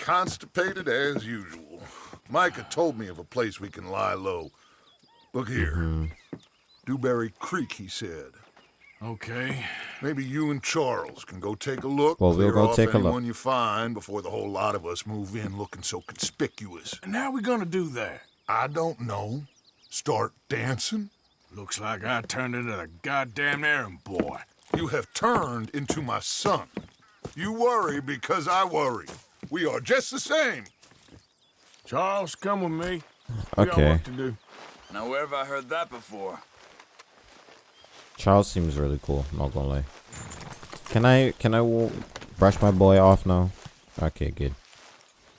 Constipated as usual. Micah told me of a place we can lie low. Look here. Mm-hmm. Dewberry Creek, he said. Okay. Maybe you and Charles can go take a look. Well, we'll go off take a look. anyone you find before the whole lot of us move in looking so conspicuous. And how we gonna do that? I don't know. Start dancing? Looks like I turned into the goddamn errand boy. You have turned into my son. You worry because I worry. We are just the same. Charles, come with me. We Okay. to do. Now, where have I heard that before? Charles seems really cool. Not gonna lie. Can I can I w- brush my boy off now? Okay, good.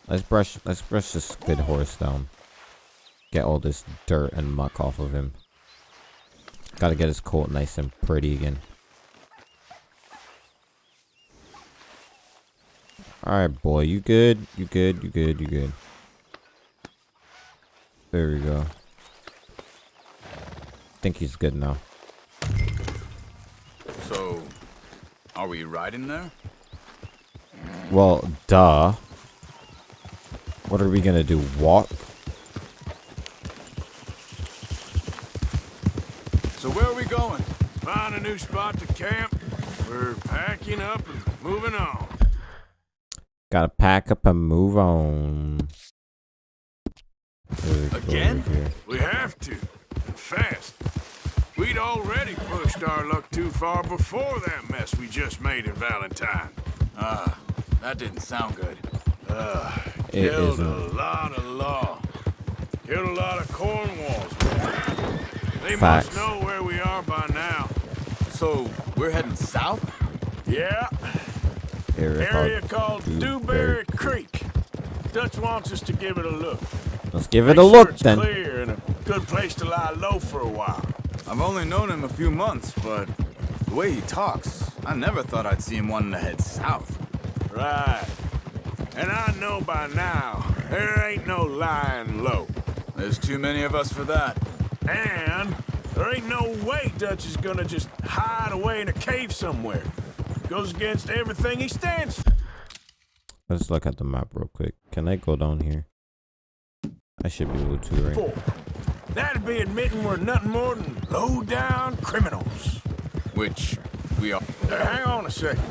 Let's brush let's brush this good horse down. Get all this dirt and muck off of him. Gotta get his coat nice and pretty again. Alright, boy. You good? You good? You good? You good? There we go. think he's good now. So, are we riding there? Well, duh. What are we gonna do? Walk? So where are we going? Find a new spot to camp. We're packing up and moving on. Gotta pack up and move on. There we go Again? We have to. And fast. We'd already pushed our luck too far before that mess we just made in Valentine. Ah, that didn't sound good. Uh, It killed a isn't. lot of law. Killed a lot of Cornwalls. They Facts. must know where we are by now. So, we're heading south? Yeah, Area area called called Dewberry Creek. Dutch wants us to give it a look. Let's give it a sure look it's then. clear and a good place to lie low for a while. I've only known him a few months, but the way he talks, I never thought I'd see him wanting to head south. Right. And I know by now, there ain't no lying low. There's too many of us for that. And there ain't no way Dutch is gonna just hide away in a cave somewhere. Goes against everything he stands for. Let's look at the map real quick. Can I go down here? I should be able to, right? That'd be admitting we're nothing more than low-down criminals. Which we are. Now, hang on a second.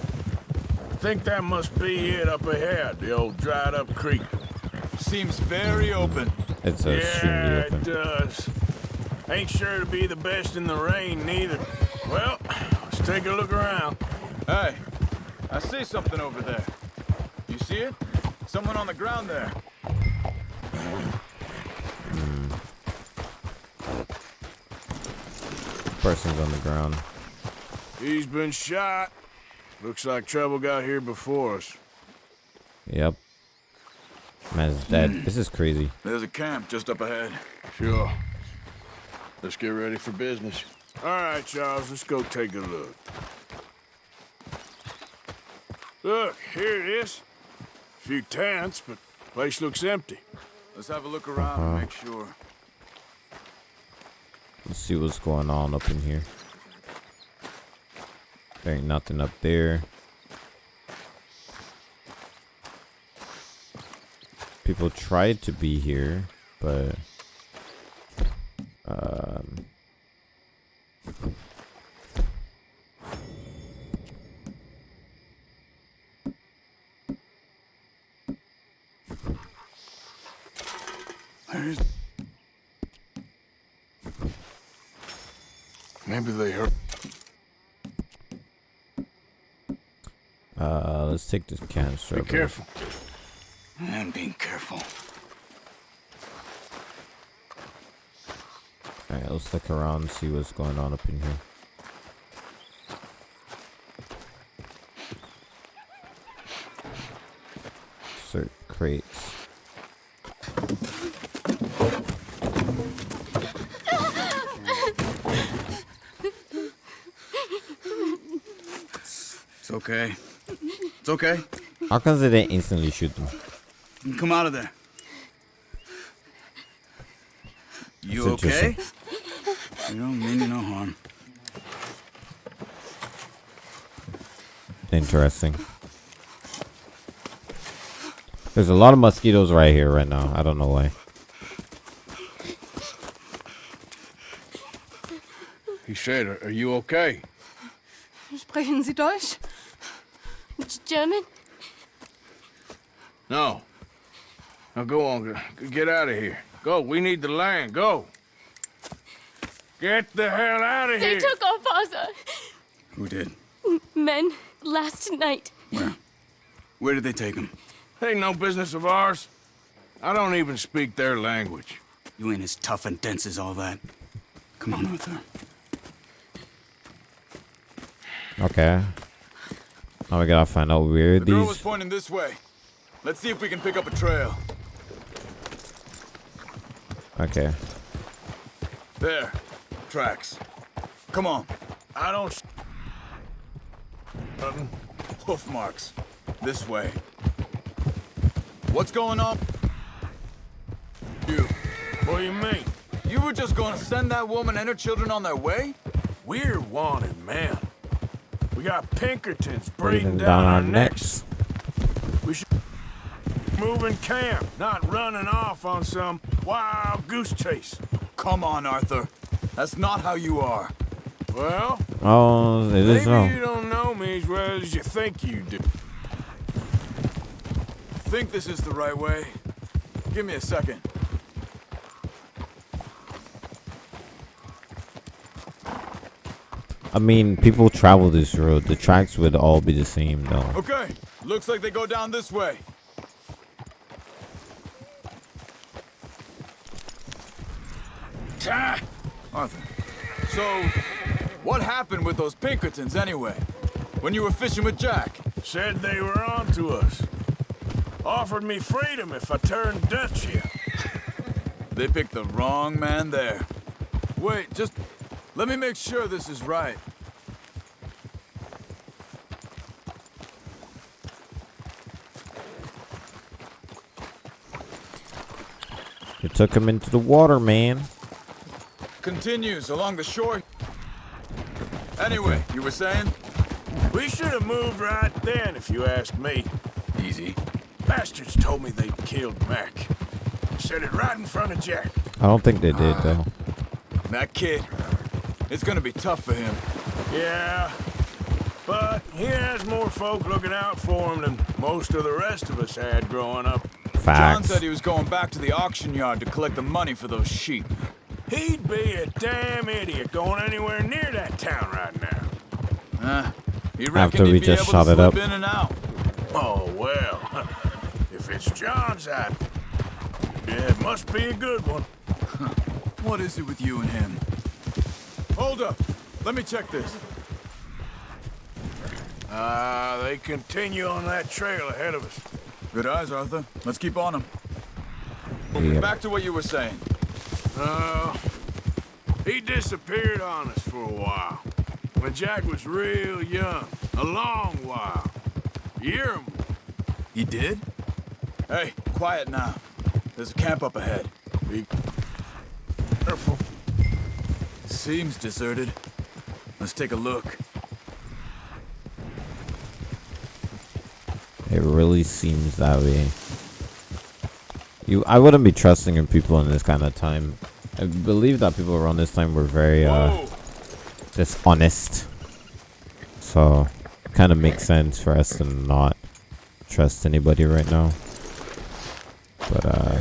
I think that must be it up ahead, the old dried-up creek. Seems very open. It's a yeah, open. it does. Ain't sure to be the best in the rain, neither. Well, let's take a look around. Hey, I see something over there. You see it? Someone on the ground there. Person's on the ground. He's been shot. Looks like trouble got here before us. Yep. Man's dead. Hmm. This is crazy. There's a camp just up ahead. Sure. Let's get ready for business. All right, Charles, let's go take a look. Look, here it is. A few tents, but the place looks empty. Let's have a look around and Uh-huh. make sure. Let's see what's going on up in here. There ain't nothing up there. People tried to be here, but um Maybe they heard. uh let's take this canister. Be careful. I'm being careful. Alright, let's look around and see what's going on up in here. Okay. It's okay. How come they didn't instantly shoot them? Come out of there. You okay? interesting. You don't mean you no harm. Interesting. There's a lot of mosquitoes right here right now. I don't know why. He said, "Are- are you okay? Sprechen Sie Deutsch? G- German? No. Now go on. Get out of here. Go. We need the land. Go. Get the hell out of They here. They took our father. Who did? Men last night. Where? Where did they take him? Ain't no business of ours. I don't even speak their language. You ain't as tough and dense as all that. Come on, Arthur. Okay. Now we gotta find out where The girl was pointing this way. Let's see if we can pick up a trail. Okay. There. Tracks. Come on. I don't. Nothing. Hoof marks. This way. What's going on? You. What do you mean? You were just going to send that woman and her children on their way? We're wanted men. We got Pinkertons Breathing breathing down our necks. We should move in camp, not running off on some wild goose chase. Come on, Arthur. That's not how you are. Well, Oh, it is maybe so. you don't know me as well as you think you do. Think this is the right way? Give me a second. I mean, people travel this road. The tracks would all be the same, though. Okay. Looks like they go down this way. Ah, Arthur. So, what happened with those Pinkertons anyway? When you were fishing with Jack? said they were on to us. Offered me freedom if I turned Dutch here. They picked the wrong man there. Wait, just let me make sure this is right. They took him into the water, man. Continues along the shore. Anyway, you were saying? We should have moved right then, if you ask me. Easy. Bastards told me they'd killed Mac. Said it right in front of Jack. I don't think they did, though. That kid. It's gonna be tough for him. Yeah, but he has more folk looking out for him than most of the rest of us had growing up. Facts. John said he was going back to the auction yard to collect the money for those sheep. He'd be a damn idiot going anywhere near that town right now. Uh, he After we he'd be just able shot to it up. in and out. Oh, well. If it's John's idea, yeah, it must be a good one. What is it with you and him? Hold up. Let me check this. Ah, they continue on that trail ahead of us. Good eyes, Arthur. Let's keep on them. Yeah. Back to what you were saying. Uh, he disappeared on us for a while. When Jack was real young. A long while. Year or more. He did? Hey, quiet now. There's a camp up ahead. Be careful. Seems deserted. Let's take a look. It really seems that way. You, I wouldn't be trusting in people in this kind of time. I believe that people around this time were very uh, dishonest. So, kind of makes sense for us to not trust anybody right now. But uh,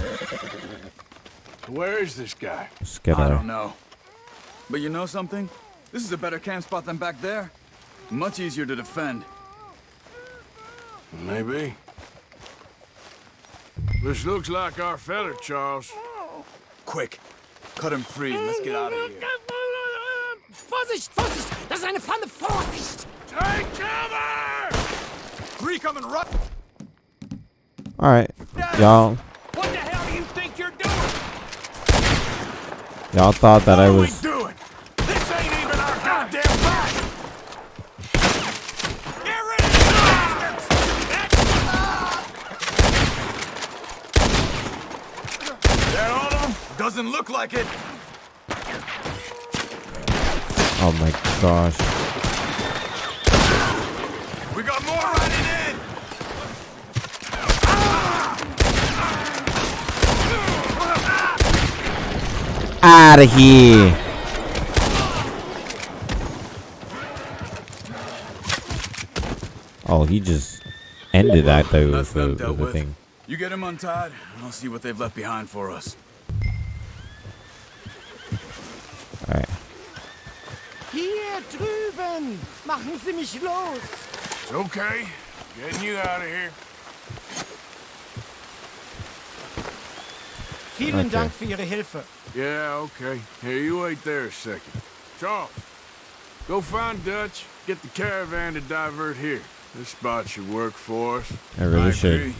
Where is this guy? let's get I our don't know. But you know something? This is a better camp spot than back there. Much easier to defend. Maybe. This looks like our feller, Charles. Quick, cut him free and let's get out of here. Vorsicht, Vorsicht! Das ist eine Pfanne! Vorsicht! Take cover! Three coming right. All right, y'all. What the hell do you think you're doing? Y'all thought that I What are was. we doing? This ain't even our goddamn fight! Get rid of the bastards! Doesn't look like it. Oh my gosh. We got more running in. Out of here. Oh, he just ended that though with the, with the thing. You get him untied, and I'll see what they've left behind for us. Alright. Hier drüben! Machen Sie mich los! It's okay. Getting you out of here. Vielen Okay. Dank für Ihre Hilfe. Yeah, okay. Here, you wait there a second. Charles, go find Dutch. Get the caravan to divert here. This spot should work for us. I really should. agree.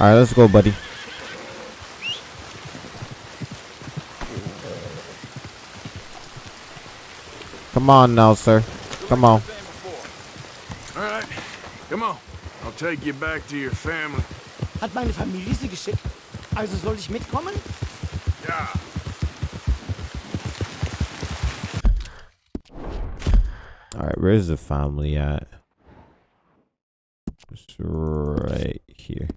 Alright, let's go, buddy. Come on now, sir. Come on. All right, come on. I'll take you back to your family. Hat meine Familie Sie geschickt? Also soll ich mitkommen? Ja. Alright, where's the family at? It's right here.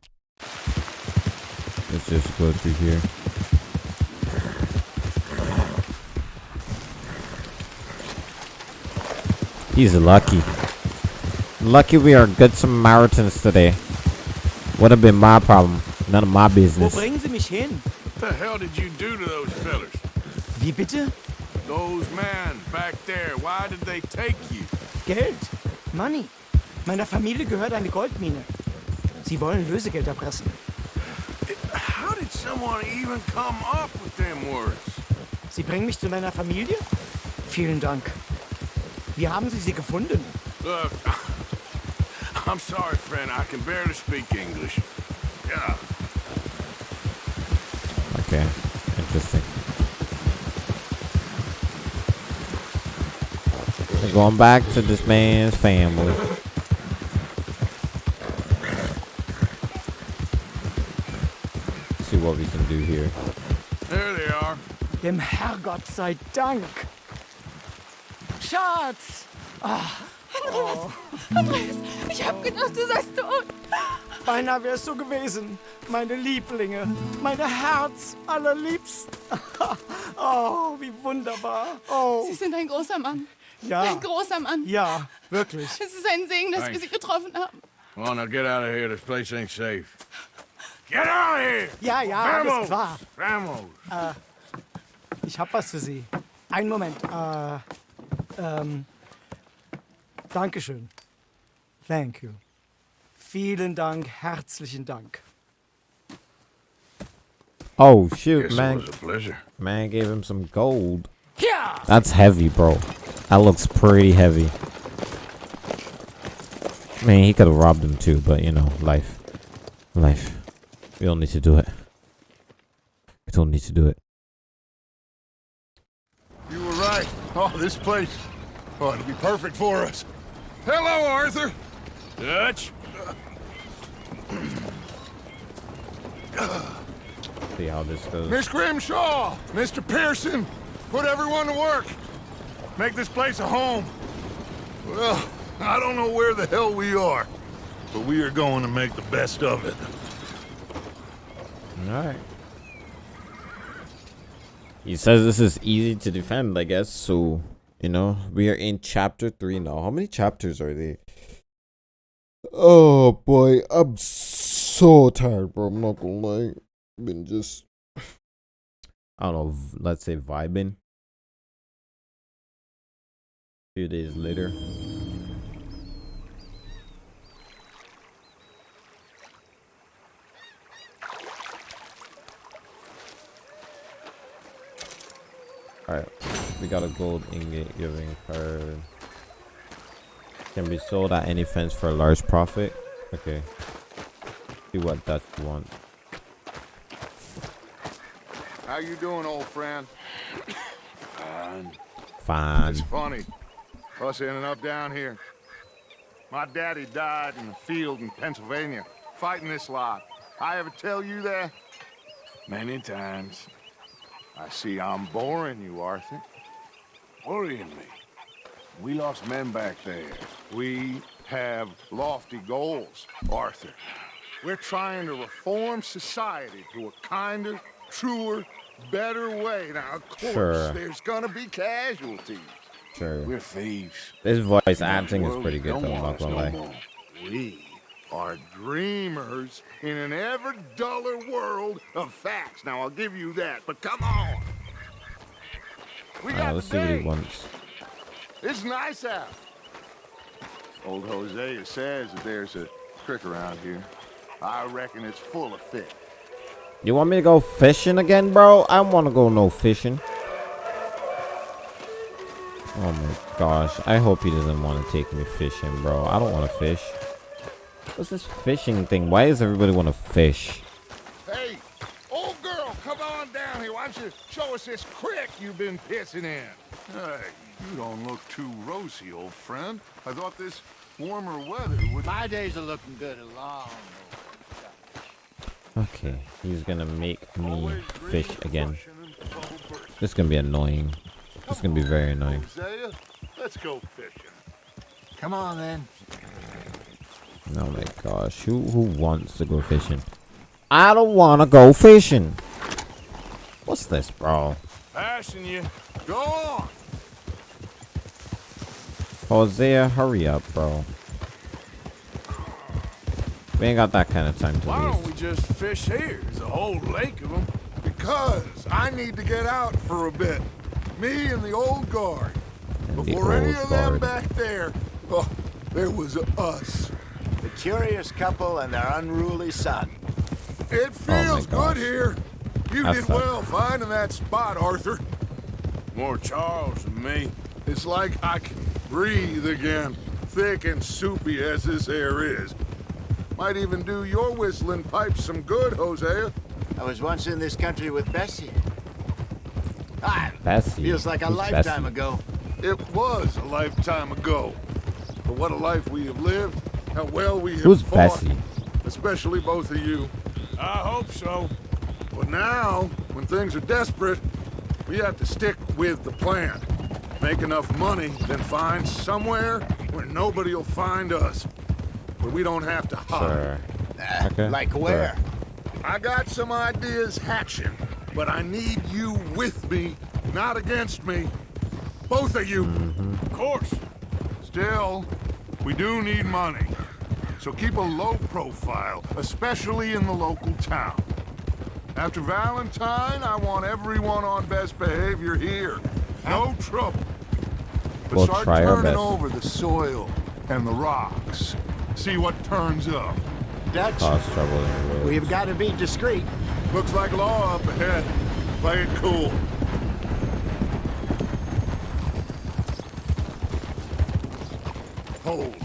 Let's just go through here. He's lucky. Lucky we are good Samaritans today. Would have been my problem. None of my Wo business. bringen Sie mich hin? What the hell did you do to those fellers? Wie bitte? Those men back there, why did they take you? Geld. Money. Meiner Familie gehört eine Goldmine. Sie wollen Lösegeld erpressen. How did someone even come up with them words? Sie bringen mich zu meiner Familie? Vielen Dank. Wie haben Sie sie gefunden? Look, I'm sorry, friend. I can barely speak English. Yeah. Okay, interesting. We're going back to this man's family. See what we can do here. There they are. Dem Herrgott sei Dank. Schatz! Ah. Andreas! Andreas! Ich hab gedacht, du seist tot! Beinahe wär's so gewesen. Meine Lieblinge. Meine Herz allerliebsten. oh, wie wunderbar. Oh. Sie sind ein großer Mann. Ja. Ein großer Mann. Ja, wirklich. Es ist ein Segen, dass wir Thanks. Sie getroffen haben. Come on, now get out of here. This place ain't safe. Get out of here! Ja, ja, alles Vamos! klar. Vamos! Äh, ich hab was für Sie. Einen Moment. Äh, ähm, Dankeschön. Thank you. Vielen Dank, herzlichen Dank. Oh shoot, Yes, it man! was a pleasure. Man gave him some gold. Yeah. That's heavy, bro. That looks pretty heavy. Man, he could have robbed him too, but you know, life, life. We don't need to do it. We don't need to do it. You were right. Oh, this place. Oh, it'll be perfect for us. Hello, Arthur. Dutch. See how this goes. Miss Grimshaw, Mr. Pearson, put everyone to work. Make this place a home. Well, I don't know where the hell we are, but we are going to make the best of it. Alright. He says this is easy to defend, I guess. So, you know, we are in chapter 3 now. How many chapters are they? Oh boy, I'm so tired, bro. I'm not gonna lie. Been just, I don't know, let's say vibing. few days later. Alright, we got a gold ingot giving card. Can be sold at any fence for a large profit. Okay. See what that want. How you doing, old friend? Fine. Fine. It's funny. Us ending up down here. My daddy died in the field in Pennsylvania, fighting this lot. I ever tell you that? Many times. I see I'm boring you, Arthur. Worrying me. We lost men back there. We have lofty goals, Arthur. We're trying to reform society to a kinder, truer, better way. Now, of course, Sure. there's gonna be casualties. Sure. We're thieves. This voice acting is pretty good though, I'm not gonna lie. more. We are dreamers in an ever duller world of facts. Now, I'll give you that, but come on. We got let's the see what he wants. It's nice out. Old Hosea says that there's a creek around here. I reckon it's full of fish. You want me to go fishing again, bro? I don't want to go no fishing. Oh my gosh. I hope he doesn't want to take me fishing, bro. I don't want to fish. What's this fishing thing? Why does everybody want to fish? Hey, old girl, come on down here. Why don't you show us this creek you've been pissing in? Hey, you don't look too rosy, old friend. I thought this warmer weather would... My days are looking good along. Okay, he's gonna make me fish again. This is gonna be annoying. This is gonna be very annoying. Let's go fishing. Come on, then. Oh my gosh, who who wants to go fishing? I don't want to go fishing. What's this, bro? Passing you. Go on. Hosea, hurry up, bro. We ain't got that kind of time to Why don't we just fish here? There's a whole lake of them. Because I need to get out for a bit. Me and the old guard. And Before any old of them back there, oh, there was us. The curious couple and their unruly son. It feels good here. You That's did not- well finding that spot, Arthur. More Charles than me. It's like I can breathe again, thick and soupy as this air is. Might even do your whistling pipes some good, Hosea. I was once in this country with Bessie. Ah, Bessie. feels like a Who's lifetime Bessie? ago. It was a lifetime ago. But what a life we have lived, how well we have Who's fought. Bessie? Especially both of you. I hope so. But now, when things are desperate, we have to stick with the plan. Make enough money, then find somewhere where nobody will find us. Where we don't have to hide. Sure. Okay. Like sure. where? I got some ideas hatching, but I need you with me, not against me. Both of you. Mm-hmm. Of course. Still, we do need money. So keep a low profile, especially in the local town. After Valentine, I want everyone on best behavior here. No trouble. But We'll start try our turning best. over the soil and the rocks. See what turns up. Dutch, Cause trouble in the road. we've got to be discreet. Looks like law up ahead. Play it cool. Hold.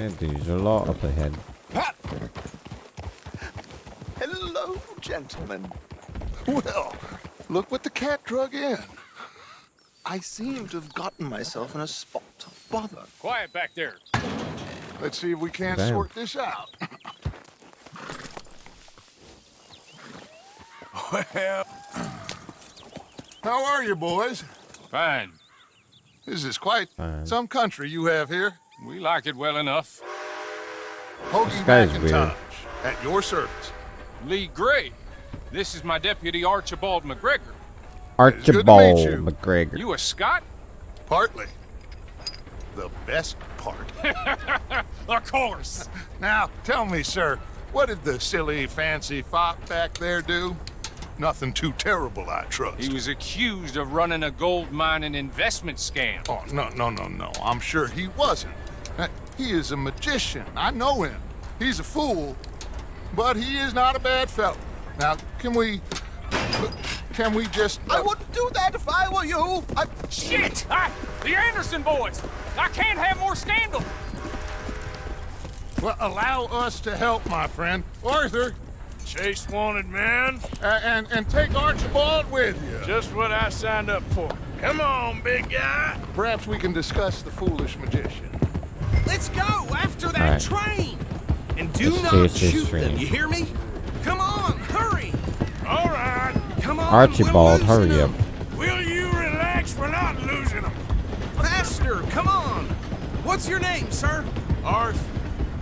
Alright, there's a lot up ahead. Hello, gentlemen. Well, look what the cat drug in. I seem to have gotten myself in a spot of bother. Quiet back there. Let's see if we can't Damn. sort this out. Well, How are you, boys? fine. This is quite Fine. some country you have here. We like it well enough. Hoagie This guy's weird. McIntosh, at your service. Leigh Gray. This is my deputy Archibald MacGregor. Archibald you. MacGregor. You a Scot? Partly. The best part. of course. Now, tell me, sir, what did the silly, fancy fop back there do? Nothing too terrible, I trust. He was accused of running a gold mining investment scam. Oh, no, no, no, no. I'm sure he wasn't. Uh, He is a magician. I know him. He's a fool, but he is not a bad fellow. Now, can we... Can we just... I wouldn't do that if I were you. I... Shit! I, the Anderson boys! I can't have more scandal! Well, allow us to help, my friend. Arthur, Chase wanted man. uh, and, and take Archibald with you. Just what I signed up for. Come on, big guy. Perhaps we can discuss the foolish magician. Let's go after that Alright. train. And do Let's not chase this shoot them. You hear me? Come on, hurry. All right. Come on. Archibald, we're hurry up. them. Will you relax? We're not losing them. Faster, come on. What's your name, sir? Arthur.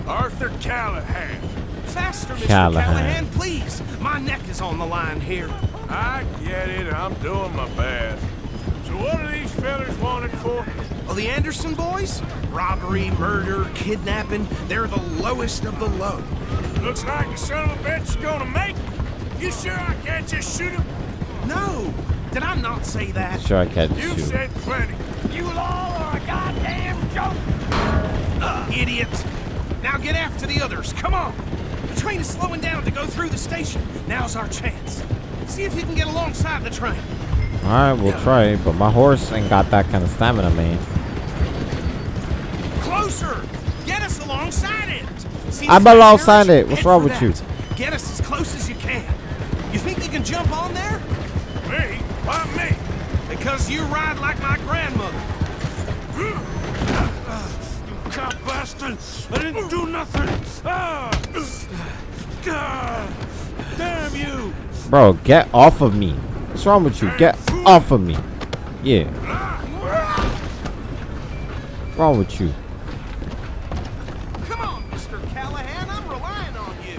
Arthur Callahan. Faster, Mr. Callahan. Callahan, please. My neck is on the line here. I get it. I'm doing my best. So what are these fellas wanted for? Well, the Anderson boys? Robbery, murder, kidnapping. They're the lowest of the low. Looks like the son of a bitch is gonna make it. You sure I can't just shoot him? No. Did I not say that? Sure, I can't You shoot. said plenty. You all are a goddamn joke! Uh, idiot! Now get after the others, come on! The train is slowing down to go through the station. Now's our chance. See if you can get alongside the train. All right, we'll try, but my horse ain't got that kind of stamina, man. Closer! Get us alongside it! See I'm alongside it. What's wrong with you? Get us as close as you can. You think you can jump on there? Me? Why me? Because you ride like my grandmother. You cop bastard! I didn't do nothing! Ah! Damn you! Bro, get off of me. What's wrong with you? Get off of me. Yeah. What's wrong with you? Come on, Mr. Callahan, I'm relying on you.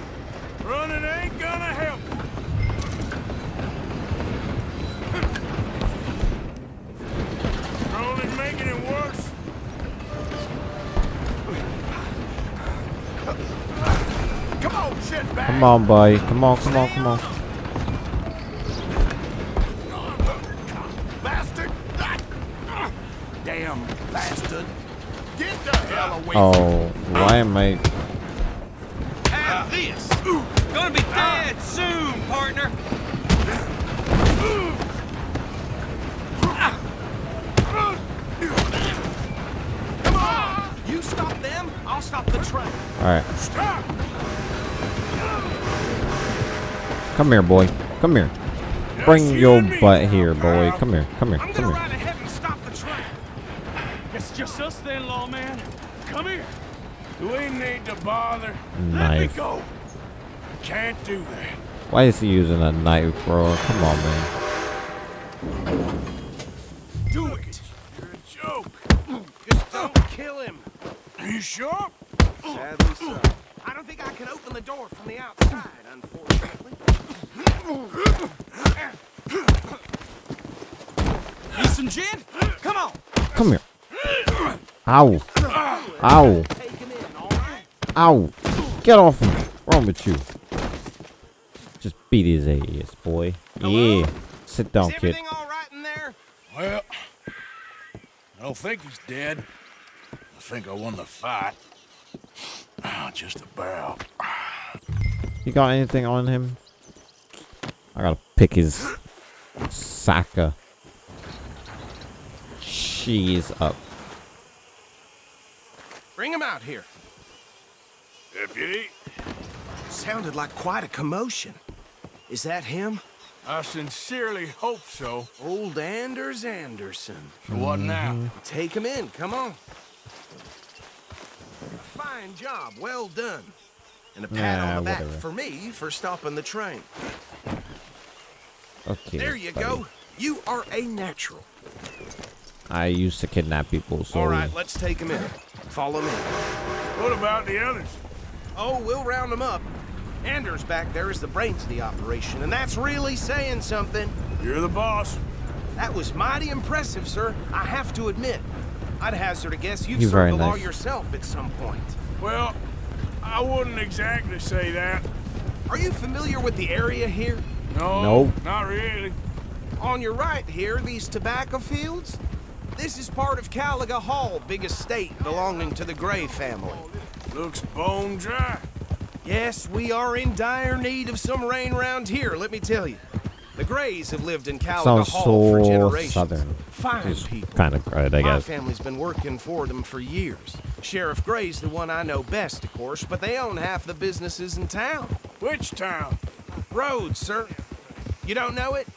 Running ain't gonna help. You're only making it worse. Come on, shitbag. Come on, boy. Come on, come on, come on. Away Oh, why am I? Have this! Gonna be dead soon, partner! Come on! You stop them, I'll stop the train. All right, Stop! come here, boy. Come here. Bring your butt here, boy. Come here. Come here. Come here. ride ahead and stop the train. It's just us then, lawman. Come here. Do we need to bother? Let me Knife. go. Can't do that. Why is he using a knife, bro? Come on, man. Do it! You're a joke. Just don't kill him. Are you sure? Sadly so. I don't think I can open the door from the outside, unfortunately. Need some gin? Come on! Come here. Ow. Ow. Take him in, all right? Ow. Get off of me. What's wrong with you? Just beat his ass, boy. Yeah. Sit down, Is kid. all right in there? Well, I don't think he's dead. I think I won the fight. Ah, just about. You got anything on him? I gotta pick his sack of cheese up. Bring him out here. Deputy, Sounded like quite a commotion. Is that him? I sincerely hope so. Old Anders Anderson. So what now? Mm-hmm. Take him in, come on. Fine job, well done. And a pat Nah, on the back whatever. for me for stopping the train. Okay. there you buddy. go. You are a natural. I used to kidnap people, so All right, let's take him in. Follow me. What about the others? Oh, we'll round them up. Anders back there is the brains of the operation, and that's really saying something. You're the boss. That was mighty impressive, sir. I have to admit. I'd hazard a guess you've You're served very the law yourself at some point. Well, I wouldn't exactly say that. Are you familiar with the area here? No, Nope. not really. On your right here, these tobacco fields? This is part of Caliga Hall, big estate belonging to the Gray family. Looks bone dry. Yes, we are in dire need of some rain round here, let me tell you. The Grays have lived in Caliga sounds Hall for generations. southern. Fine It's people. kind of good, I My guess. family's been working for them for years. Sheriff Gray's the one I know best, of course, but they own half the businesses in town. Which town? Rhodes, sir. You don't know it?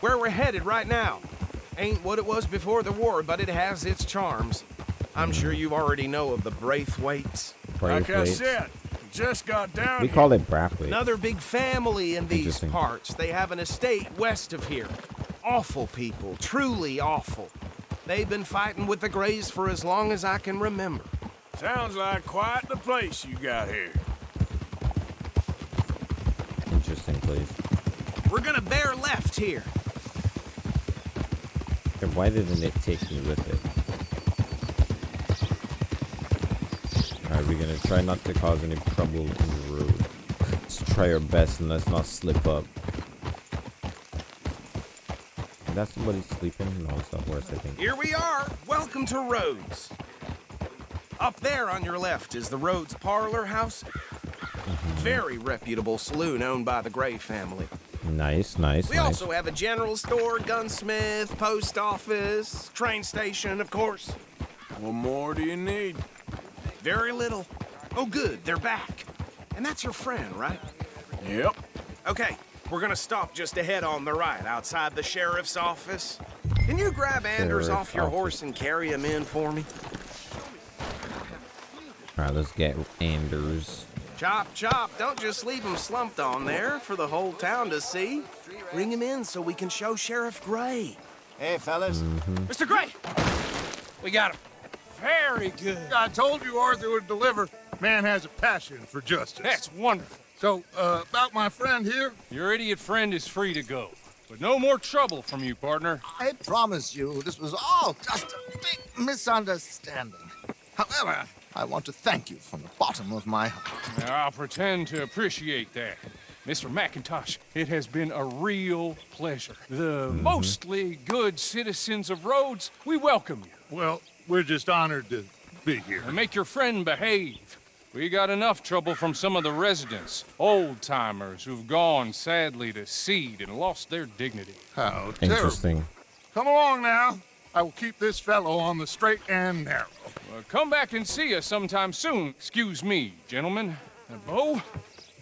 Where we're headed right now. Ain't what it was before the war, but it has its charms. I'm sure you already know of the Braithwaites. Like I said, just got down We here. call it Brathwaite. Another big family in these parts. They have an estate west of here. Awful people, truly awful. They've been fighting with the Grays for as long as I can remember. Sounds like quite the place you got here. Interesting place. We're gonna bear left here. Why didn't it take me with it? Alright, we're gonna try not to cause any trouble in the road. Let's try our best and let's not slip up. That's somebody sleeping? No, it's not horse, I think. Here we are. Welcome to Rhodes. Up there on your left is the Rhodes Parlor House. Mm-hmm. Very reputable saloon owned by the Gray family. Nice, nice, We nice. also have a general store, gunsmith, post office, train station, of course. What more do you need? Very little. Oh, good, they're back. And that's your friend, right? Yep. Okay, we're gonna stop just ahead on the right, outside the sheriff's office. Can you grab Anders off your office. horse and carry him in for me? Alright, let's get Anders. Chop, chop, don't just leave him slumped on there for the whole town to see. Bring him in so we can show Sheriff Gray. Hey, fellas. Mr. Gray! We got him. Very good. I told you Arthur would deliver. Man has a passion for justice. That's wonderful. So, uh, about my friend here, Your idiot friend is free to go. But no more trouble from you, partner. I promise you, this was all just a big misunderstanding. However, I want to thank you from the bottom of my heart. Now, I'll pretend to appreciate that. Mr. McIntosh, it has been a real pleasure. The mm-hmm. mostly good citizens of Rhodes, we welcome you. well, we're just honored to be here. And make your friend behave. We got enough trouble from some of the residents, old timers who've gone sadly to seed and lost their dignity. How terrible. Interesting. Come along now. I will keep this fellow on the straight and narrow. Well, come back and see us sometime soon. Excuse me, gentlemen. And Bo,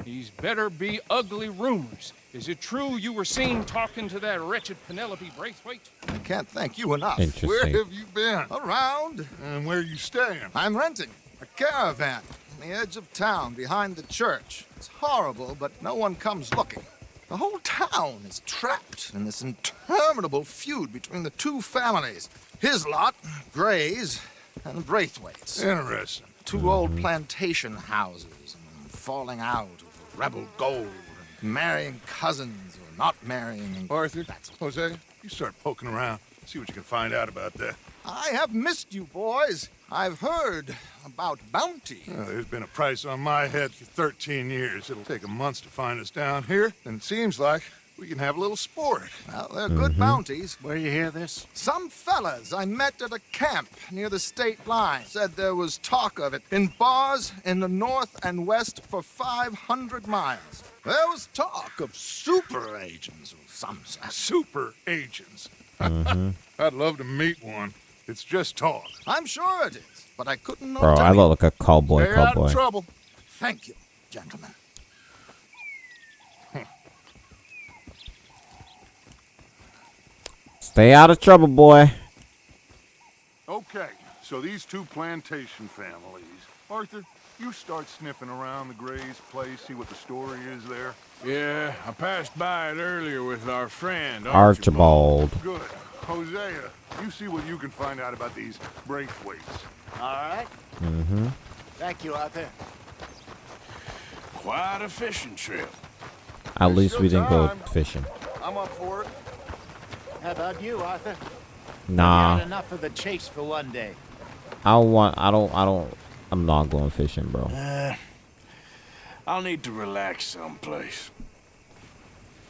these better be ugly rumors. Is it true you were seen talking to that wretched Penelope Braithwaite? I can't thank you enough. Interesting. Where have you been? Around, And where you staying? I'm renting a caravan on the edge of town behind the church. It's horrible, but no one comes looking. The whole town is trapped in this interminable feud between the two families. His lot, Gray's, and Braithwaite's. Interesting. 2 old plantation houses and falling out of rebel gold, and marrying cousins or not marrying. Arthur, Hosea, you start poking around. See what you can find out about that. I have missed you, boys. I've heard about bounty. Uh, there's been a price on my head for 13 years. It'll take a month to find us down here, and it seems like we can have a little sport. Well, they're good bounties. Where you hear this? Some fellas I met at a camp near the state line said there was talk of it in bars in the north and west for 500 miles. There was talk of super agents of some sort. Super agents. I'd love to meet one. It's just talk. I'm sure it is, but I couldn't know. Bro, I look like a cowboy, Stay out of trouble. Thank you, gentlemen. Stay out of trouble, boy. Okay, so these two plantation families. Arthur, you start sniffing around the Gray's place, see what the story is there. Yeah, I passed by it earlier with our friend Archibald. Good. Hosea, you see what you can find out about these Braithwaites. All right. Mm-hmm. Thank you, Arthur. Quite a fishing trip. At least we didn't go fishing. I'm up for it. How about you, Arthur? Nah. Had enough of the chase for one day. I don't want. I don't. I don't. I'm not going fishing, bro. Uh, I'll need to relax someplace.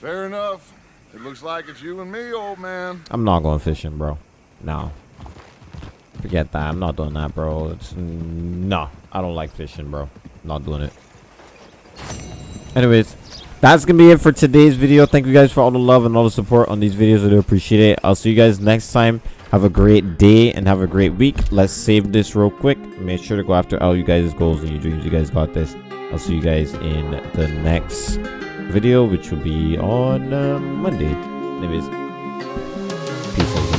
Fair enough. It looks like it's you and me, old man. I'm not going fishing, bro. No. Forget that. I'm not doing that, bro. It's no. I don't like fishing, bro. Not doing it. Anyways, that's gonna be it for today's video. Thank you guys for all the love and all the support on these videos. I do appreciate it. I'll see you guys next time. Have a great day and have a great week. Let's save this real quick. Make sure to go after all you guys' goals and your dreams. You guys got this. I'll see you guys in the next video, which will be on uh, Monday. Anyways, peace out.